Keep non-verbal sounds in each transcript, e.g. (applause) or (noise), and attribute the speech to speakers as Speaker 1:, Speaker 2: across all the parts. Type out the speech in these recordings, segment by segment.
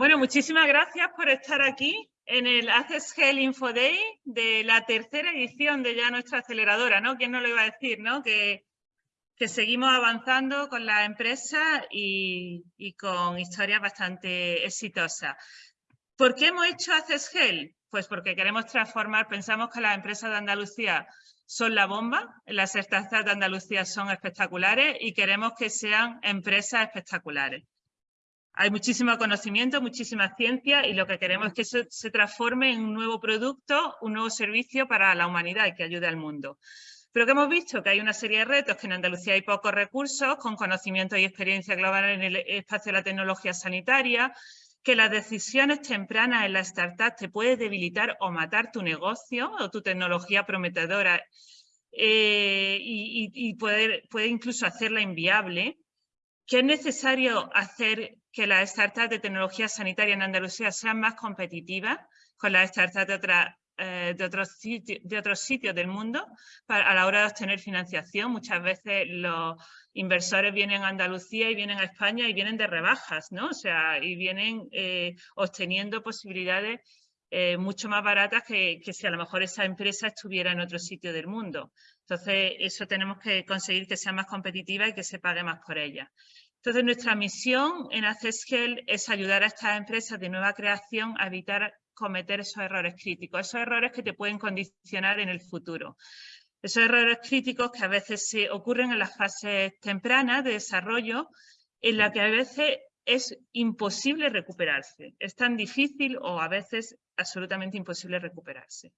Speaker 1: Bueno, muchísimas gracias por estar aquí en el Access Hell Info Day de la tercera edición de ya nuestra aceleradora, ¿no? ¿Quién no lo iba a decir, no? Que, que seguimos avanzando con la empresa y, y, con historias bastante exitosas. ¿Por qué hemos hecho Access Hell? Pues porque queremos transformar, pensamos que las empresas de Andalucía son la bomba, las startups de Andalucía son espectaculares y queremos que sean empresas espectaculares. Hay muchísimo conocimiento, muchísima ciencia y lo que queremos es que eso se transforme en un nuevo producto, un nuevo servicio para la humanidad y que ayude al mundo. Pero que hemos visto que hay una serie de retos, que en Andalucía hay pocos recursos con conocimiento y experiencia global en el espacio de la tecnología sanitaria, que las decisiones tempranas en la startup te puede debilitar o matar tu negocio o tu tecnología prometedora eh, y, puede incluso hacerla inviable, que es necesario hacer que las startups de tecnología sanitaria en Andalucía sean más competitivas con las startups de, eh, de, otros, de otros sitios del mundo a la hora de obtener financiación. Muchas veces los inversores vienen a Andalucía y vienen a España y vienen de rebajas, ¿no? O sea, y vienen eh, obteniendo posibilidades eh, mucho más baratas que, que, si a lo mejor esa empresa estuviera en otro sitio del mundo. Entonces, eso tenemos que conseguir que sea más competitiva y que se pague más por ella. Entonces, nuestra misión en Accessgel es ayudar a estas empresas de nueva creación a evitar cometer esos errores críticos, esos errores que te pueden condicionar en el futuro. Esos errores críticos que a veces se ocurren en las fases tempranas de desarrollo, en la que a veces es imposible recuperarse. Es tan difícil o a veces absolutamente imposible recuperarse.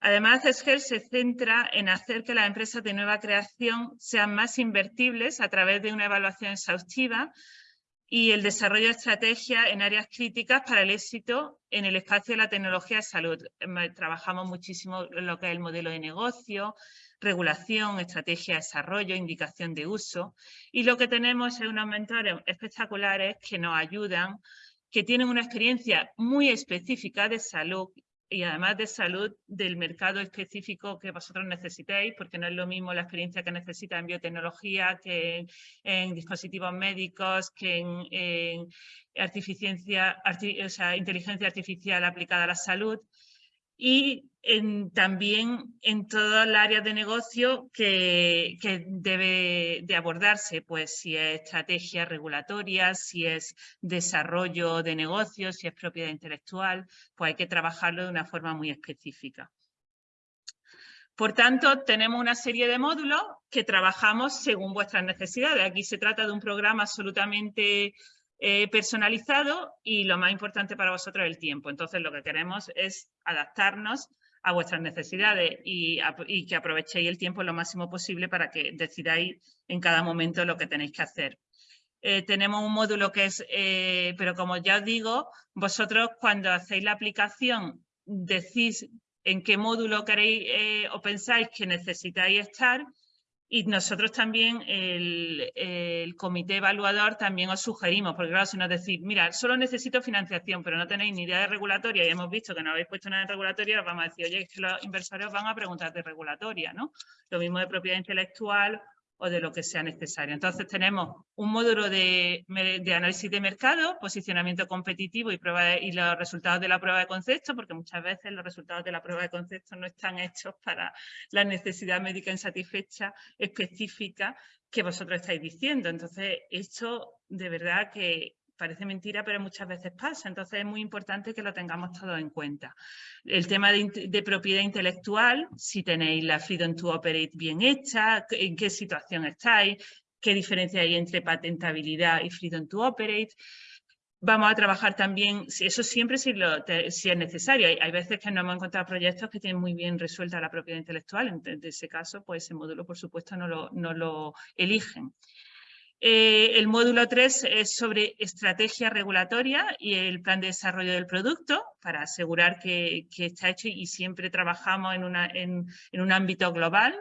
Speaker 1: Además, SGEL se centra en hacer que las empresas de nueva creación sean más invertibles a través de una evaluación exhaustiva y el desarrollo de estrategias en áreas críticas para el éxito en el espacio de la tecnología de salud. Trabajamos muchísimo lo que es el modelo de negocio, regulación, estrategia de desarrollo, indicación de uso y lo que tenemos es unos mentores espectaculares que nos ayudan que tienen una experiencia muy específica de salud y además de salud del mercado específico que vosotros necesitéis, porque no es lo mismo la experiencia que necesita en biotecnología, que en, dispositivos médicos, que en, en arti, o sea, inteligencia artificial aplicada a la salud y también en todas las áreas de negocio que, que, debe de abordarse, pues si es estrategia regulatoria, si es desarrollo de negocios, si es propiedad intelectual, pues hay que trabajarlo de una forma muy específica. Por tanto, tenemos una serie de módulos que trabajamos según vuestras necesidades. Aquí se trata de un programa absolutamente eh, personalizado y lo más importante para vosotros el tiempo. Entonces lo que queremos es adaptarnos a vuestras necesidades y, que aprovechéis el tiempo lo máximo posible para que decidáis en cada momento lo que tenéis que hacer. Eh, tenemos un módulo que es, eh, pero como ya os digo, vosotros cuando hacéis la aplicación decís en qué módulo queréis o pensáis que necesitáis estar y nosotros también, el, el, comité evaluador, también os sugerimos, porque claro, si nos decís, mira, solo necesito financiación, pero no tenéis ni idea de regulatoria y hemos visto que no habéis puesto nada en regulatoria, os vamos a decir, oye, es que los inversores van a preguntar de regulatoria, ¿no? Lo mismo de propiedad intelectual o de lo que sea necesario. Entonces tenemos un módulo de, análisis de mercado, posicionamiento competitivo y, prueba de, y los resultados de la prueba de concepto, porque muchas veces los resultados de la prueba de concepto no están hechos para la necesidad médica insatisfecha específica que vosotros estáis diciendo. Entonces, esto de verdad que parece mentira, pero muchas veces pasa. Entonces es muy importante que lo tengamos todo en cuenta. El tema de, propiedad intelectual, si tenéis la Freedom to Operate bien hecha, en qué situación estáis, qué diferencia hay entre patentabilidad y Freedom to Operate. Vamos a trabajar también, eso siempre si, es necesario. Hay, veces que no hemos encontrado proyectos que tienen muy bien resuelta la propiedad intelectual. En, ese caso, pues ese módulo, por supuesto, no lo eligen. Eh, el módulo 3 es sobre estrategia regulatoria y el plan de desarrollo del producto para asegurar que, está hecho y siempre trabajamos en, una, en, un ámbito global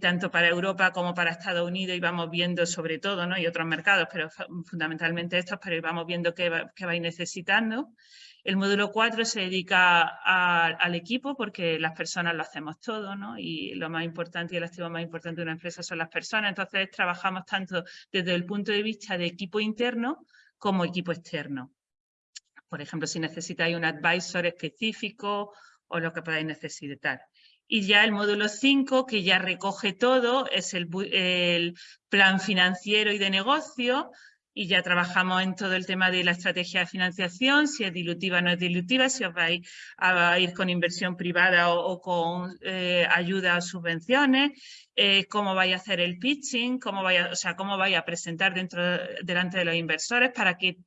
Speaker 1: tanto para Europa como para Estados Unidos y vamos viendo sobre todo, ¿no? y otros mercados, pero fundamentalmente estos, pero vamos viendo qué, va, qué vais necesitando. El módulo 4 se dedica al equipo porque las personas lo hacemos todo, ¿no? Y lo más importante y el activo más importante de una empresa son las personas. Entonces trabajamos tanto desde el punto de vista de equipo interno como equipo externo. por ejemplo, si necesitáis un advisor específico o lo que podáis necesitar. Y ya el módulo 5, que ya recoge todo, es el, plan financiero y de negocio, y ya trabajamos en todo el tema de la estrategia de financiación, si es dilutiva o no es dilutiva, si os vais a ir con inversión privada o, con eh, ayuda o subvenciones, eh, cómo vais a hacer el pitching, cómo vaya, o sea, cómo vais a presentar dentro, delante de los inversores para que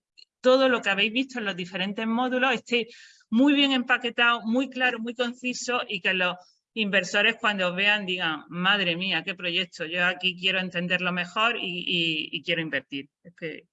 Speaker 1: todo lo que habéis visto en los diferentes módulos esté muy bien empaquetado, muy claro, muy conciso y que los inversores cuando vean digan, madre mía, qué proyecto, yo aquí quiero entenderlo mejor y, quiero invertir. Es que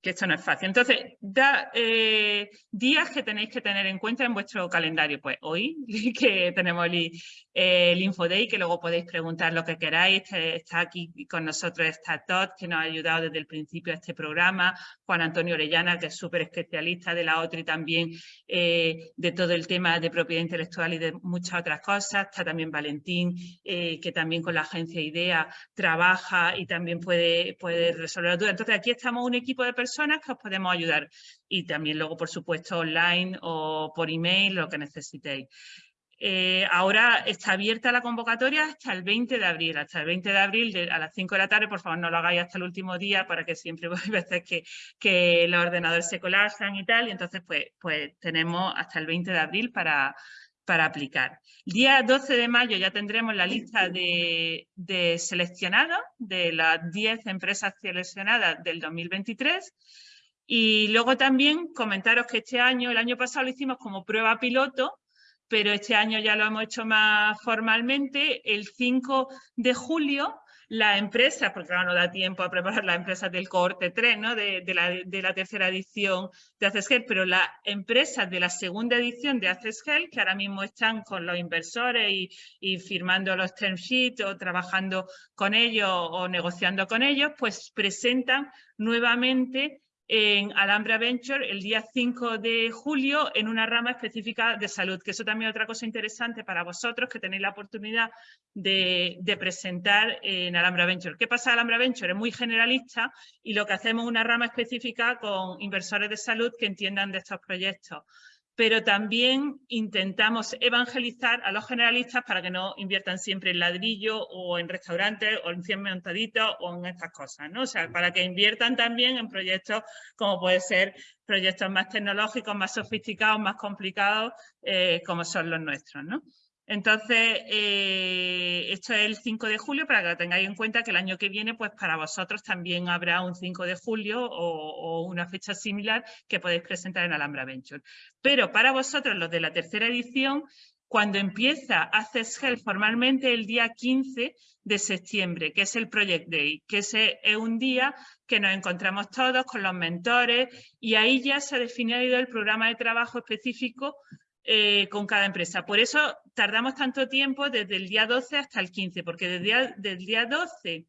Speaker 1: que esto no es fácil. Entonces, da, eh, días que tenéis que tener en cuenta en vuestro calendario. Pues hoy, (laughs) que tenemos el, el InfoDay, que luego podéis preguntar lo que queráis. Este, está aquí con nosotros, está Todd, que nos ha ayudado desde el principio a este programa. Juan Antonio Orellana, que es súper especialista de la otra y también eh, de todo el tema de propiedad intelectual y de muchas otras cosas. Está también Valentín, eh, que también con la agencia IDEA trabaja y también puede, puede resolver dudas. Entonces, aquí estamos un equipo de personas personas que os podemos ayudar y también luego, por supuesto, online o por email, lo que necesitéis. Eh, ahora está abierta la convocatoria hasta el 20 de abril. Hasta el 20 de abril a las 5 de la tarde, por favor no lo hagáis hasta el último día para que siempre (laughs) hay veces que, que los ordenadores se colapsan y tal. Y entonces pues, pues tenemos hasta el 20 de abril para, para aplicar. El día 12 de mayo ya tendremos la lista de, de seleccionados, de las 10 empresas seleccionadas del 2023. Y luego también comentaros que este año, el año pasado lo hicimos como prueba piloto, pero este año ya lo hemos hecho más formalmente. El 5 de julio la empresa, porque ahora no da tiempo a preparar las empresas del cohorte 3, ¿no? de, la, tercera edición de Access pero las empresas de la segunda edición de Access que ahora mismo están con los inversores y, y firmando los term sheets o trabajando con ellos o negociando con ellos, pues presentan nuevamente en Alhambra Venture el día 5 de julio en una rama específica de salud, que eso también es otra cosa interesante para vosotros que tenéis la oportunidad de, presentar en Alhambra Venture. ¿Qué pasa Alhambra Venture? Es muy generalista y lo que hacemos es una rama específica con inversores de salud que entiendan de estos proyectos pero también intentamos evangelizar a los generalistas para que no inviertan siempre en ladrillo o en restaurantes o en 100 montaditos o en estas cosas, ¿no? O sea, para que inviertan también en proyectos como puede ser proyectos más tecnológicos, más sofisticados, más complicados, eh, como son los nuestros, ¿no? Entonces, eh, esto es el 5 de julio para que tengáis en cuenta que el año que viene, pues para vosotros también habrá un 5 de julio o, una fecha similar que podéis presentar en Alhambra Venture. Pero para vosotros, los de la tercera edición, cuando empieza Access Health formalmente el día 15 de septiembre, que es el Project Day, que es un día que nos encontramos todos con los mentores y ahí ya se ha definido el programa de trabajo específico eh, con cada empresa. Por eso tardamos tanto tiempo desde el día 12 hasta el 15, porque desde, el día 12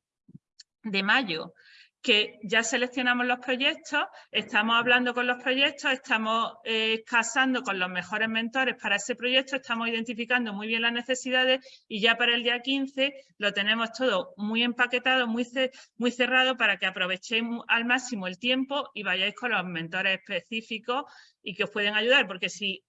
Speaker 1: de mayo que ya seleccionamos los proyectos, estamos hablando con los proyectos, estamos eh, casando con los mejores mentores para ese proyecto, estamos identificando muy bien las necesidades y ya para el día 15 lo tenemos todo muy empaquetado, muy, muy cerrado para que aprovechéis al máximo el tiempo y vayáis con los mentores específicos y que os pueden ayudar, porque si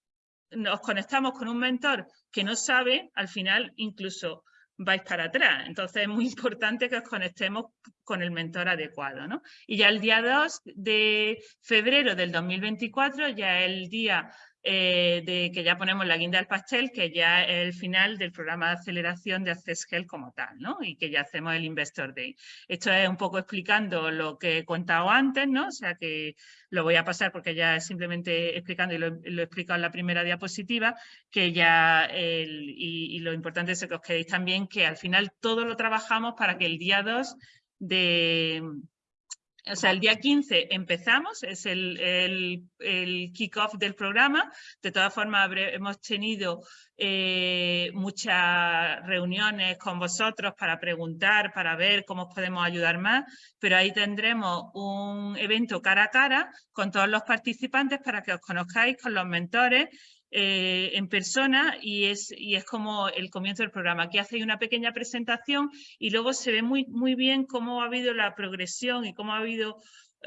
Speaker 1: nos conectamos con un mentor que no sabe, al final incluso vais para atrás. Entonces es muy importante que os conectemos con el mentor adecuado. ¿no? Y ya el día 2 de febrero del 2024, ya el día eh, de que ya ponemos la guinda del pastel, que ya es el final del programa de aceleración de Access como tal, ¿no? Y que ya hacemos el Investor Day. Esto es un poco explicando lo que he contado antes, ¿no? O sea que lo voy a pasar porque ya simplemente explicando y lo, he explicado en la primera diapositiva, que ya, y, y lo importante es que os quedéis también que al final todo lo trabajamos para que el día 2 de, o sea, el día 15 empezamos, es el, el, el kick-off del programa. De todas formas, hemos tenido eh, muchas reuniones con vosotros para preguntar, para ver cómo os podemos ayudar más, pero ahí tendremos un evento cara a cara con todos los participantes para que os conozcáis con los mentores eh, en persona y es, y es como el comienzo del programa. Aquí hacéis una pequeña presentación y luego se ve muy, muy bien cómo ha habido la progresión y cómo ha habido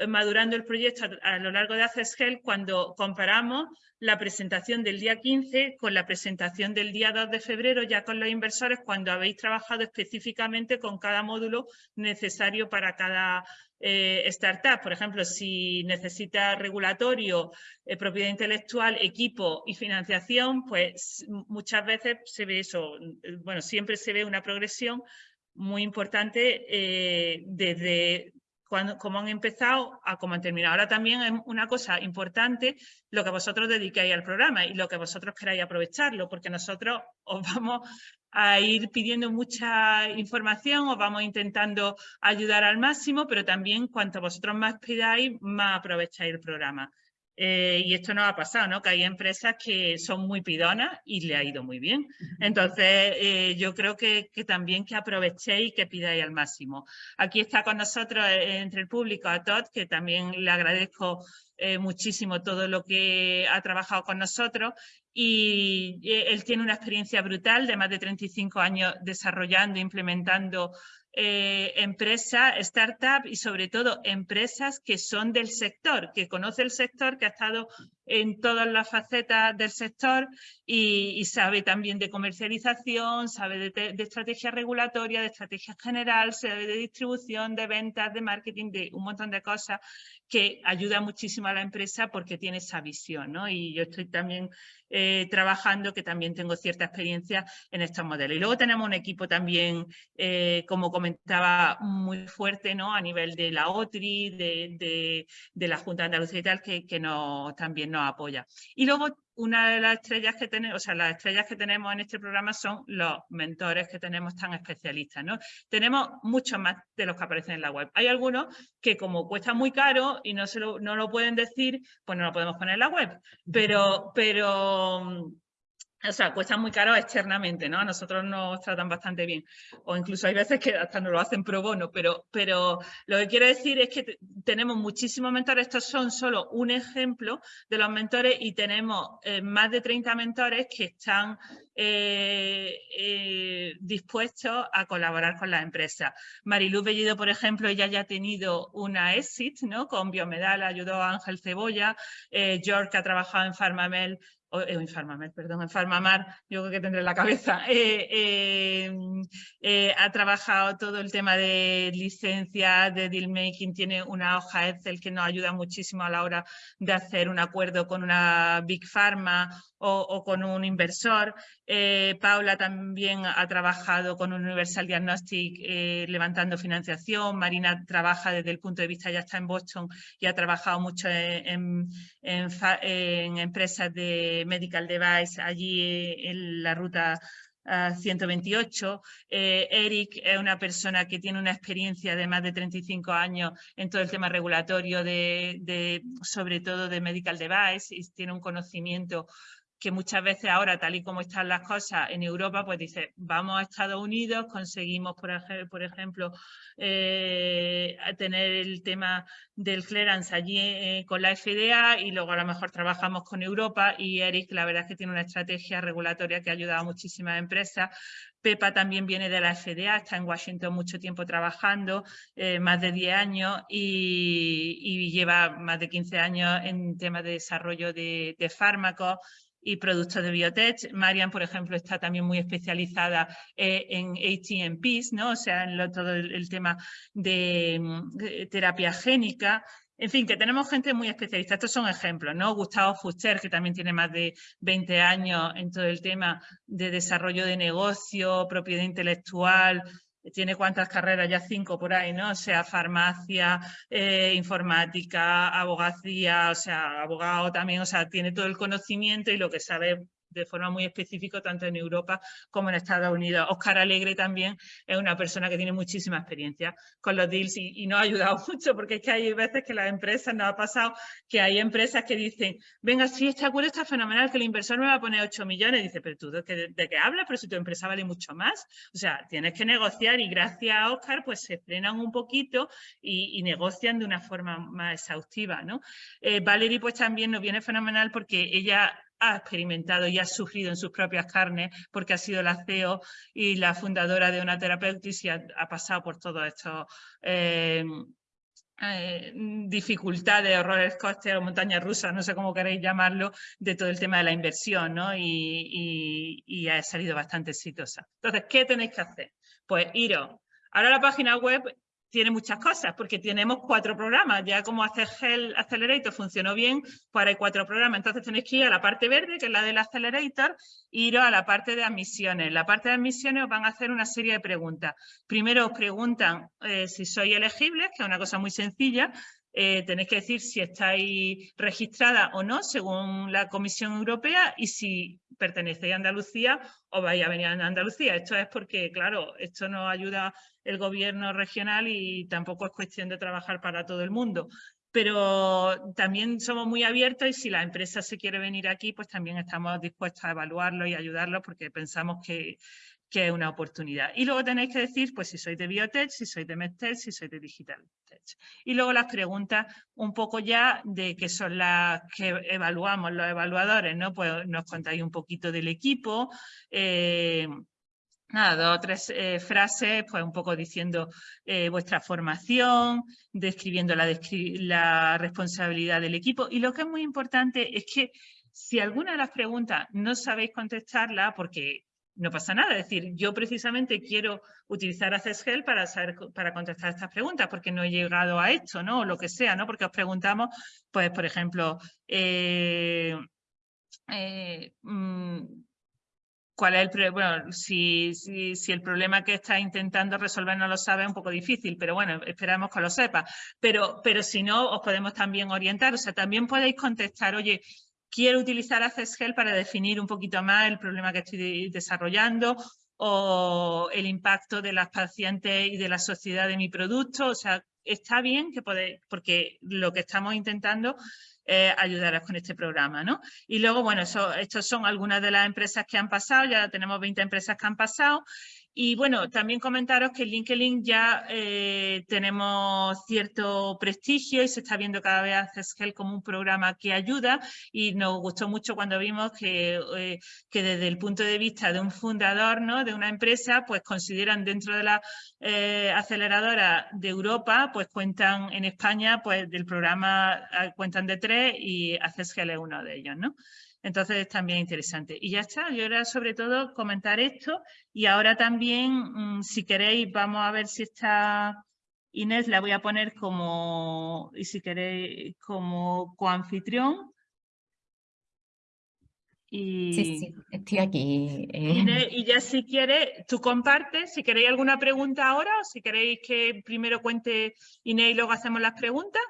Speaker 1: madurando el proyecto a, lo largo de Access cuando comparamos la presentación del día 15 con la presentación del día 2 de febrero ya con los inversores cuando habéis trabajado específicamente con cada módulo necesario para cada eh, startup. Por ejemplo, si necesita regulatorio, eh, propiedad intelectual, equipo y financiación, pues muchas veces se ve eso, bueno, siempre se ve una progresión muy importante desde cuando, cómo han empezado a cómo han terminado. Ahora también es una cosa importante lo que vosotros dediquéis al programa y lo que vosotros queráis aprovecharlo, porque nosotros os vamos a ir pidiendo mucha información, os vamos intentando ayudar al máximo, pero también cuanto vosotros más pidáis, más aprovecháis el programa. Eh, y esto nos ha pasado, ¿no? Que hay empresas que son muy pidonas y le ha ido muy bien. Entonces, eh, yo creo que, también que aprovechéis y que pidáis al máximo. Aquí está con nosotros eh, entre el público a Todd, que también le agradezco muchísimo todo lo que ha trabajado con nosotros y él tiene una experiencia brutal de más de 35 años desarrollando, implementando eh, empresas, startups y sobre todo empresas que son del sector, que conoce el sector, que ha estado en todas las facetas del sector y, sabe también de comercialización, sabe de, estrategia regulatoria, de estrategia general, sabe de distribución, de ventas, de marketing, de un montón de cosas que ayuda muchísimo a la empresa porque tiene esa visión. ¿no? Y yo estoy también eh, trabajando, que también tengo cierta experiencia en estos modelos. Y luego tenemos un equipo también, eh, como comentaba, muy fuerte ¿no? a nivel de la OTRI, de, la Junta de Andalucía y tal, que, que también nos apoya. Y luego una de las estrellas que tenemos, o sea, las estrellas que tenemos en este programa son los mentores que tenemos tan especialistas, ¿no? Tenemos muchos más de los que aparecen en la web. Hay algunos que como cuesta muy caro y no, se lo, no lo pueden decir, pues no lo podemos poner en la web. Pero, pero o sea, cuesta muy caro externamente, ¿no? A nosotros nos tratan bastante bien. O incluso hay veces que hasta nos lo hacen pro bono, pero, pero lo que quiero decir es que tenemos muchísimos mentores. Estos son solo un ejemplo de los mentores y tenemos eh, más de 30 mentores que están eh, eh, dispuestos a colaborar con las empresas. Mariluz Bellido, por ejemplo, ella ya ha tenido una exit, ¿no? Con Biomedal ayudó a Ángel Cebolla, George ha trabajado en Farmamel en Farmamar, perdón, en Farmamar, yo creo que tendré la cabeza, (laughs) eh, eh, eh, ha trabajado todo el tema de licencia, de deal making, tiene una hoja Excel que nos ayuda muchísimo a la hora de hacer un acuerdo con una Big Pharma o, con un inversor. Eh, Paula también ha trabajado con Universal Diagnostic eh, levantando financiación. Marina trabaja desde el punto de vista, ya está en Boston y ha trabajado mucho en, empresas de medical device allí en la ruta 128. Eh, Eric es una persona que tiene una experiencia de más de 35 años en todo el tema regulatorio, de, sobre todo de medical device, y tiene un conocimiento que muchas veces ahora, tal y como están las cosas en Europa, pues dice, vamos a Estados Unidos, conseguimos, por, ejemplo, eh, tener el tema del clearance allí eh, con la FDA y luego a lo mejor trabajamos con Europa y Eric, la verdad es que tiene una estrategia regulatoria que ha ayudado a muchísimas empresas. Pepa también viene de la FDA, está en Washington mucho tiempo trabajando, eh, más de 10 años y, lleva más de 15 años en temas de desarrollo de, de fármacos y productos de biotech. Marian, por ejemplo, está también muy especializada eh, en ATMPs, ¿no? o sea, en todo el, tema de, terapia génica. En fin, que tenemos gente muy especialista. Estos son ejemplos, ¿no? Gustavo Fuster, que también tiene más de 20 años en todo el tema de desarrollo de negocio, propiedad intelectual, tiene cuántas carreras, ya cinco por ahí, ¿no? O sea, farmacia, eh, informática, abogacía, o sea, abogado también, o sea, tiene todo el conocimiento y lo que sabe de forma muy específica tanto en Europa como en Estados Unidos. Oscar Alegre también es una persona que tiene muchísima experiencia con los deals y, nos ha ayudado (laughs) mucho porque es que hay veces que las empresas, nos ha pasado que hay empresas que dicen, venga, sí, este acuerdo está fenomenal, que el inversor me va a poner 8 millones. dice, pero tú, ¿de qué, hablas? Pero si tu empresa vale mucho más. O sea, tienes que negociar y gracias a Oscar pues se frenan un poquito y, negocian de una forma más exhaustiva, ¿no? Eh, Valerie pues también nos viene fenomenal porque ella ha experimentado y ha sufrido en sus propias carnes porque ha sido la CEO y la fundadora de una terapeutis y ha, pasado por todo esto. Eh, eh, dificultad de horrores costes o montaña rusa, no sé cómo queréis llamarlo, de todo el tema de la inversión, ¿no? Y, ha salido bastante exitosa. Entonces, ¿qué tenéis que hacer? Pues iros. Ahora la página web tiene muchas cosas, porque tenemos cuatro programas. Ya como hacer Hell Accelerator funcionó bien, pues hay cuatro programas. Entonces tenéis que ir a la parte verde, que es la del Accelerator, e ir a la parte de admisiones. La parte de admisiones os van a hacer una serie de preguntas. Primero os preguntan eh, si sois elegibles, que es una cosa muy sencilla. Eh, tenéis que decir si estáis registrada o no, según la Comisión Europea, y si pertenecéis a Andalucía o vais a venir a Andalucía. Esto es porque, claro, esto nos ayuda el gobierno regional y tampoco es cuestión de trabajar para todo el mundo. Pero también somos muy abiertos y si la empresa se quiere venir aquí, pues también estamos dispuestos a evaluarlo y ayudarlo porque pensamos que, que es una oportunidad. Y luego tenéis que decir, pues si sois de Biotech, si sois de MedTech, si sois de Digital. Y luego las preguntas un poco ya de qué son las que evaluamos los evaluadores, ¿no? Pues nos contáis un poquito del equipo, eh, nada, dos o tres eh, frases, pues un poco diciendo eh, vuestra formación, describiendo la, la responsabilidad del equipo. Y lo que es muy importante es que si alguna de las preguntas no sabéis contestarla, porque no pasa nada. Es decir, yo precisamente quiero utilizar Access para, saber, para contestar estas preguntas porque no he llegado a esto, ¿no? O lo que sea, ¿no? Porque os preguntamos, pues, por ejemplo, eh, eh, mm, cuál es el bueno, si, si, el problema que está intentando resolver no lo sabe es un poco difícil, pero bueno, esperamos que lo sepa. Pero, pero si no, os podemos también orientar, o sea, también podéis contestar, oye, quiero utilizar AccessHelp para definir un poquito más el problema que estoy desarrollando o el impacto de las pacientes y de la sociedad de mi producto. O sea, está bien que podéis, porque lo que estamos intentando es ayudaros con este programa, ¿no? Y luego, bueno, eso, estos son algunas de las empresas que han pasado, ya tenemos 20 empresas que han pasado y bueno, también comentaros que en LinkedIn ya eh, tenemos cierto prestigio y se está viendo cada vez a como un programa que ayuda y nos gustó mucho cuando vimos que, eh, que desde el punto de vista de un fundador ¿no? de una empresa, pues consideran dentro de la eh, aceleradora de Europa, pues cuentan en España, pues del programa ah, cuentan de tres y CESGEL es uno de ellos, ¿no? Entonces es también interesante. Y ya está, yo era sobre todo comentar esto y ahora también, mm, si queréis, vamos a ver si está Inés, la voy a poner como, y si queréis, como coanfitrión.
Speaker 2: Y, sí, sí, estoy aquí.
Speaker 1: Eh. y ya si quieres, tú compartes, si queréis alguna pregunta ahora o si queréis que primero cuente Inés y luego hacemos las preguntas.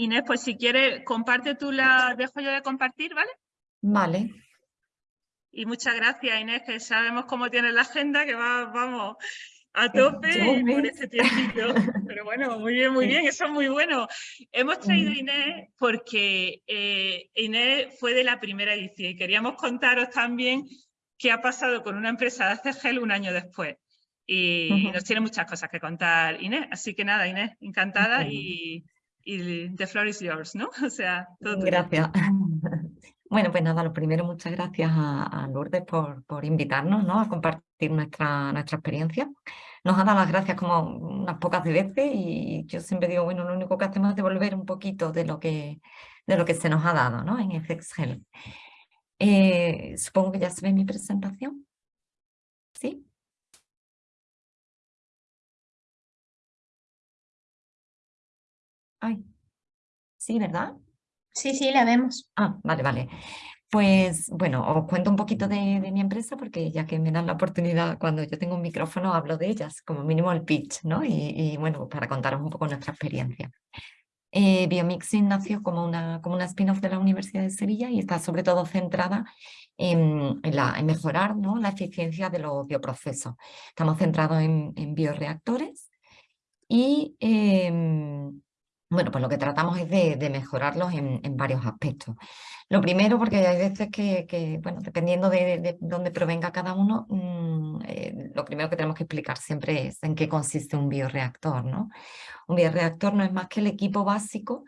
Speaker 1: Inés, pues si quieres, comparte tú la, dejo yo de compartir, ¿vale?
Speaker 2: Vale.
Speaker 1: Y muchas gracias, Inés, que sabemos cómo tienes la agenda, que va, vamos a tope por ese tiempito. Pero bueno, muy bien, muy bien, eso es muy bueno. Hemos traído a Inés porque eh, Inés fue de la primera edición y queríamos contaros también qué ha pasado con una empresa de ACGEL un año después. Y, nos tiene muchas cosas que contar Inés. Así que nada, Inés, encantada y y the floor is yours, ¿no? (laughs) O sea,
Speaker 2: todo Gracias. (laughs) Bueno, pues nada, lo primero, muchas gracias a, Lourdes por, por, invitarnos ¿no? a compartir nuestra, nuestra experiencia. Nos ha dado las gracias como unas pocas veces y yo siempre digo, bueno, lo único que hacemos es devolver un poquito de lo que, de lo que se nos ha dado ¿no? en FXGEL. Eh, supongo que ya se ve mi presentación. Ay, sí, ¿verdad?
Speaker 3: Sí, sí, la vemos.
Speaker 2: Ah, vale, vale. Pues bueno, os cuento un poquito de, mi empresa porque ya que me dan la oportunidad, cuando yo tengo un micrófono hablo de ellas, como mínimo el pitch, ¿no? Y, bueno, para contaros un poco nuestra experiencia. Eh, Biomixing nació como una, como una spin-off de la Universidad de Sevilla y está sobre todo centrada en, la, en mejorar ¿no? la eficiencia de los bioprocesos. Estamos centrados en, en bioreactores y em, bueno, pues lo que tratamos es de, mejorarlos en, varios aspectos. Lo primero, porque hay veces que, bueno, dependiendo de, dónde provenga cada uno, mm, eh, lo primero que tenemos que explicar siempre es en qué consiste un bioreactor, ¿no? Un bioreactor no es más que el equipo básico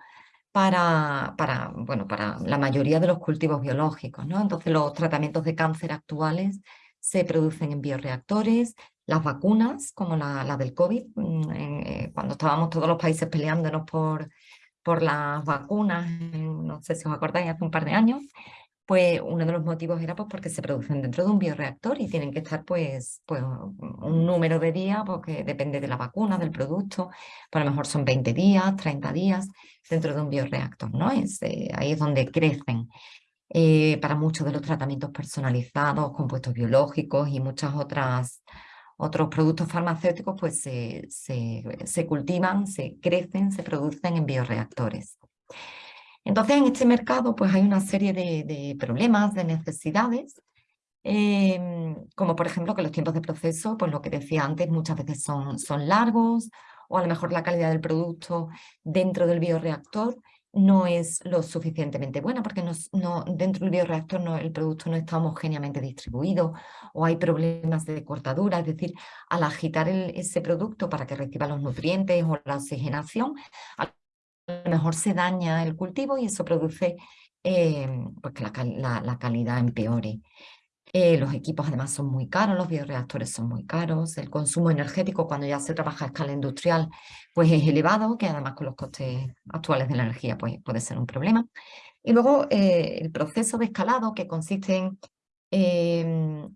Speaker 2: para, bueno, para la mayoría de los cultivos biológicos, ¿no? Entonces los tratamientos de cáncer actuales se producen en bioreactores, Las vacunas, como la, del COVID, mm, eh, cuando estábamos todos los países peleándonos por, por las vacunas, no sé si os acordáis, hace un par de años, pues uno de los motivos era pues porque se producen dentro de un bioreactor y tienen que estar pues, pues un número de días, porque depende de la vacuna, del producto, pues a lo mejor son 20 días, 30 días dentro de un bioreactor, ¿no? Es, eh, ahí es donde crecen. Eh, para muchos de los tratamientos personalizados, compuestos biológicos y muchas otras otros productos farmacéuticos pues se, se, cultivan, se crecen, se producen en bioreactores. Entonces en este mercado pues hay una serie de, problemas, de necesidades, em, como por ejemplo que los tiempos de proceso, pues lo que decía antes, muchas veces son, son largos, o a lo mejor la calidad del producto dentro del bioreactor no es lo suficientemente buena porque no, dentro del bioreactor no, el producto no está homogéneamente distribuido o hay problemas de cortadura, es decir, al agitar ese producto para que reciba los nutrientes o la oxigenación, a lo mejor se daña el cultivo y eso produce eh, pues que la, la calidad empeore. Eh, los equipos además son muy caros, los bioreactores son muy caros, el consumo energético cuando ya se trabaja a escala industrial pues es elevado, que además con los costes actuales de la energía pues, puede ser un problema. Y luego eh, el proceso de escalado que consiste en,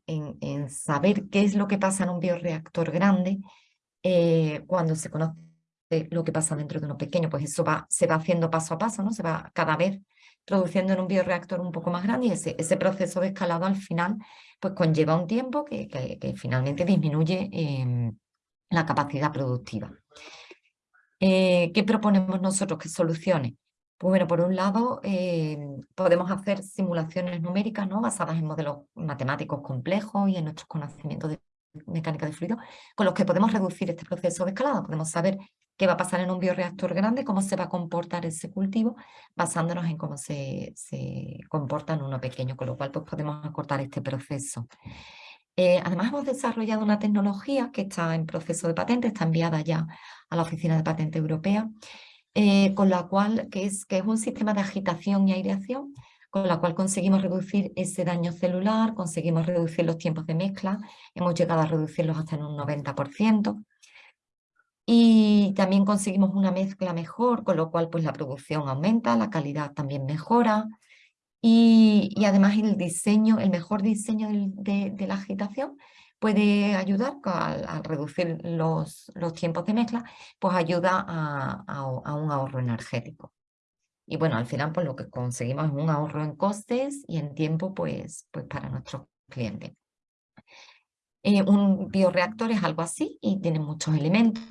Speaker 2: em, en, saber qué es lo que pasa en un bioreactor grande eh, cuando se conoce lo que pasa dentro de uno pequeño, pues eso se va haciendo paso a paso, ¿no? se va cada vez produciendo en un bioreactor un poco más grande y ese, proceso de escalado al final pues conlleva un tiempo que, finalmente disminuye em, la capacidad productiva. Eh, ¿Qué proponemos nosotros? ¿Qué soluciones? Pues bueno, por un lado em, podemos hacer simulaciones numéricas ¿no? basadas en modelos matemáticos complejos y en nuestros conocimientos de mecánica de fluido, con los que podemos reducir este proceso de escalado. Podemos saber qué va a pasar en un bioreactor grande, cómo se va a comportar ese cultivo, basándonos en cómo se, se comporta en uno pequeño, con lo cual pues, podemos acortar este proceso. Eh, además hemos desarrollado una tecnología que está en proceso de patente, está enviada ya a la Oficina de Patente Europea, eh, con la cual, que es, que es un sistema de agitación y aireación, con la cual conseguimos reducir ese daño celular, conseguimos reducir los tiempos de mezcla, hemos llegado a reducirlos hasta en un 90%, y también conseguimos una mezcla mejor, con lo cual pues la producción aumenta, la calidad también mejora y, además el diseño, el mejor diseño de, la agitación puede ayudar al, reducir los, los, tiempos de mezcla, pues ayuda a, un ahorro energético. Y bueno, al final pues lo que conseguimos es un ahorro en costes y en tiempo pues, pues para nuestros clientes. Eh, un bioreactor es algo así y tiene muchos elementos,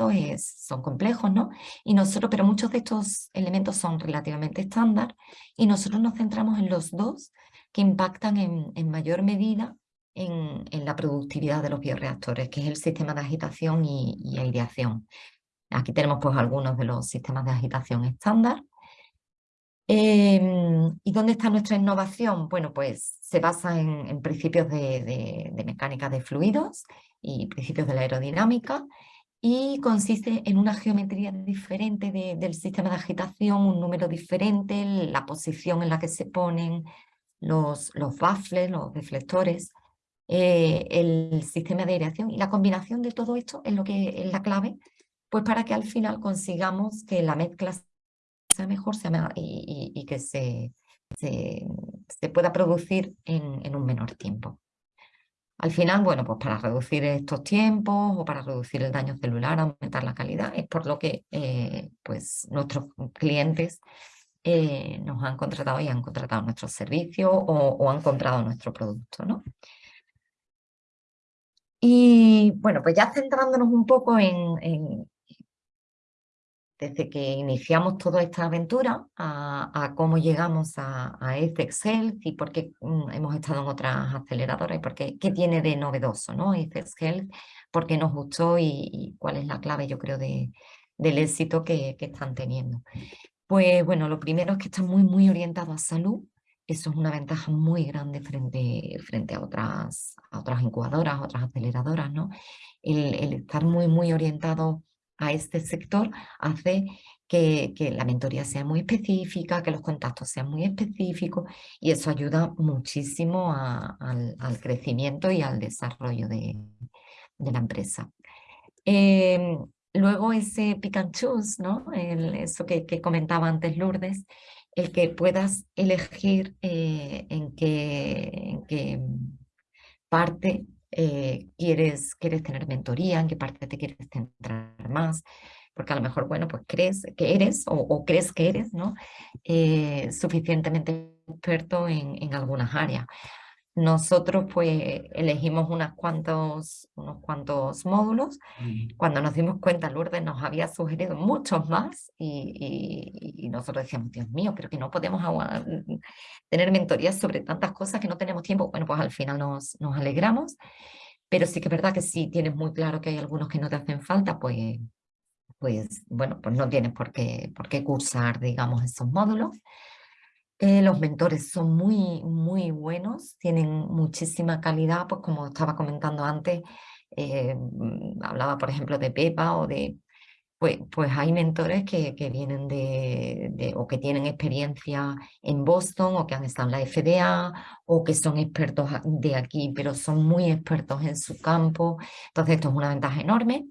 Speaker 2: son complejos, ¿no? Y nosotros, pero muchos de estos elementos son relativamente estándar y nosotros nos centramos en los dos que impactan en, mayor medida en, la productividad de los bioreactores, que es el sistema de agitación y, aireación. Aquí tenemos pues algunos de los sistemas de agitación estándar. Em, ¿Y dónde está nuestra innovación? Bueno, pues se basa en, principios de, mecánica de fluidos y principios de la aerodinámica y consiste en una geometría diferente del sistema de agitación, un número diferente, la posición en la que se ponen los, los baffles, los deflectores, eh, el sistema de aireación y la combinación de todo esto es lo que es la clave pues para que al final consigamos que la mezcla sea mejor y que se, pueda producir en, un menor tiempo. Al final, bueno, pues para reducir estos tiempos o para reducir el daño celular, aumentar la calidad, es por lo que eh, pues nuestros clientes eh, nos han contratado y han contratado nuestro servicio o, han comprado nuestro producto, ¿no? Y bueno, pues ya centrándonos un poco en, desde que iniciamos toda esta aventura a, cómo llegamos a, a Health y por qué mm, hemos estado en otras aceleradoras y por qué, qué tiene de novedoso ¿no? Health, por qué nos gustó y, cuál es la clave yo creo de, del éxito que, que, están teniendo. Pues bueno, lo primero es que está muy muy orientado a salud, eso es una ventaja muy grande frente, frente a, otras, a otras incubadoras, otras aceleradoras, ¿no? El, el estar muy muy orientado a este sector hace que, la mentoría sea muy específica, que los contactos sean muy específicos y eso ayuda muchísimo al, crecimiento y al desarrollo de, la empresa. Em, luego ese pick and choose, ¿no? eso que, comentaba antes Lourdes, el que puedas elegir eh, en, qué, en qué parte eh, quieres, quieres tener mentoría, en qué parte te quieres centrar más, porque a lo mejor, bueno, pues crees que eres o, crees que eres, ¿no? Eh, suficientemente experto en, en algunas áreas. Nosotros pues elegimos unos cuantos, unos cuantos módulos. Cuando nos dimos cuenta, Lourdes nos había sugerido muchos más y, nosotros decíamos, Dios mío, pero que no podemos tener mentorías sobre tantas cosas que no tenemos tiempo. Bueno, pues al final nos, nos alegramos, pero sí que es verdad que si tienes muy claro que hay algunos que no te hacen falta, pues, pues bueno, pues no tienes por qué, por qué cursar, digamos, esos módulos. Eh, los mentores son muy, muy buenos, tienen muchísima calidad, pues como estaba comentando antes, eh, mm, hablaba por ejemplo de Pepa o de, pues, pues hay mentores que, que vienen de, o que tienen experiencia en Boston o que han estado en la FDA o que son expertos de aquí, pero son muy expertos en su campo, entonces esto es una ventaja enorme.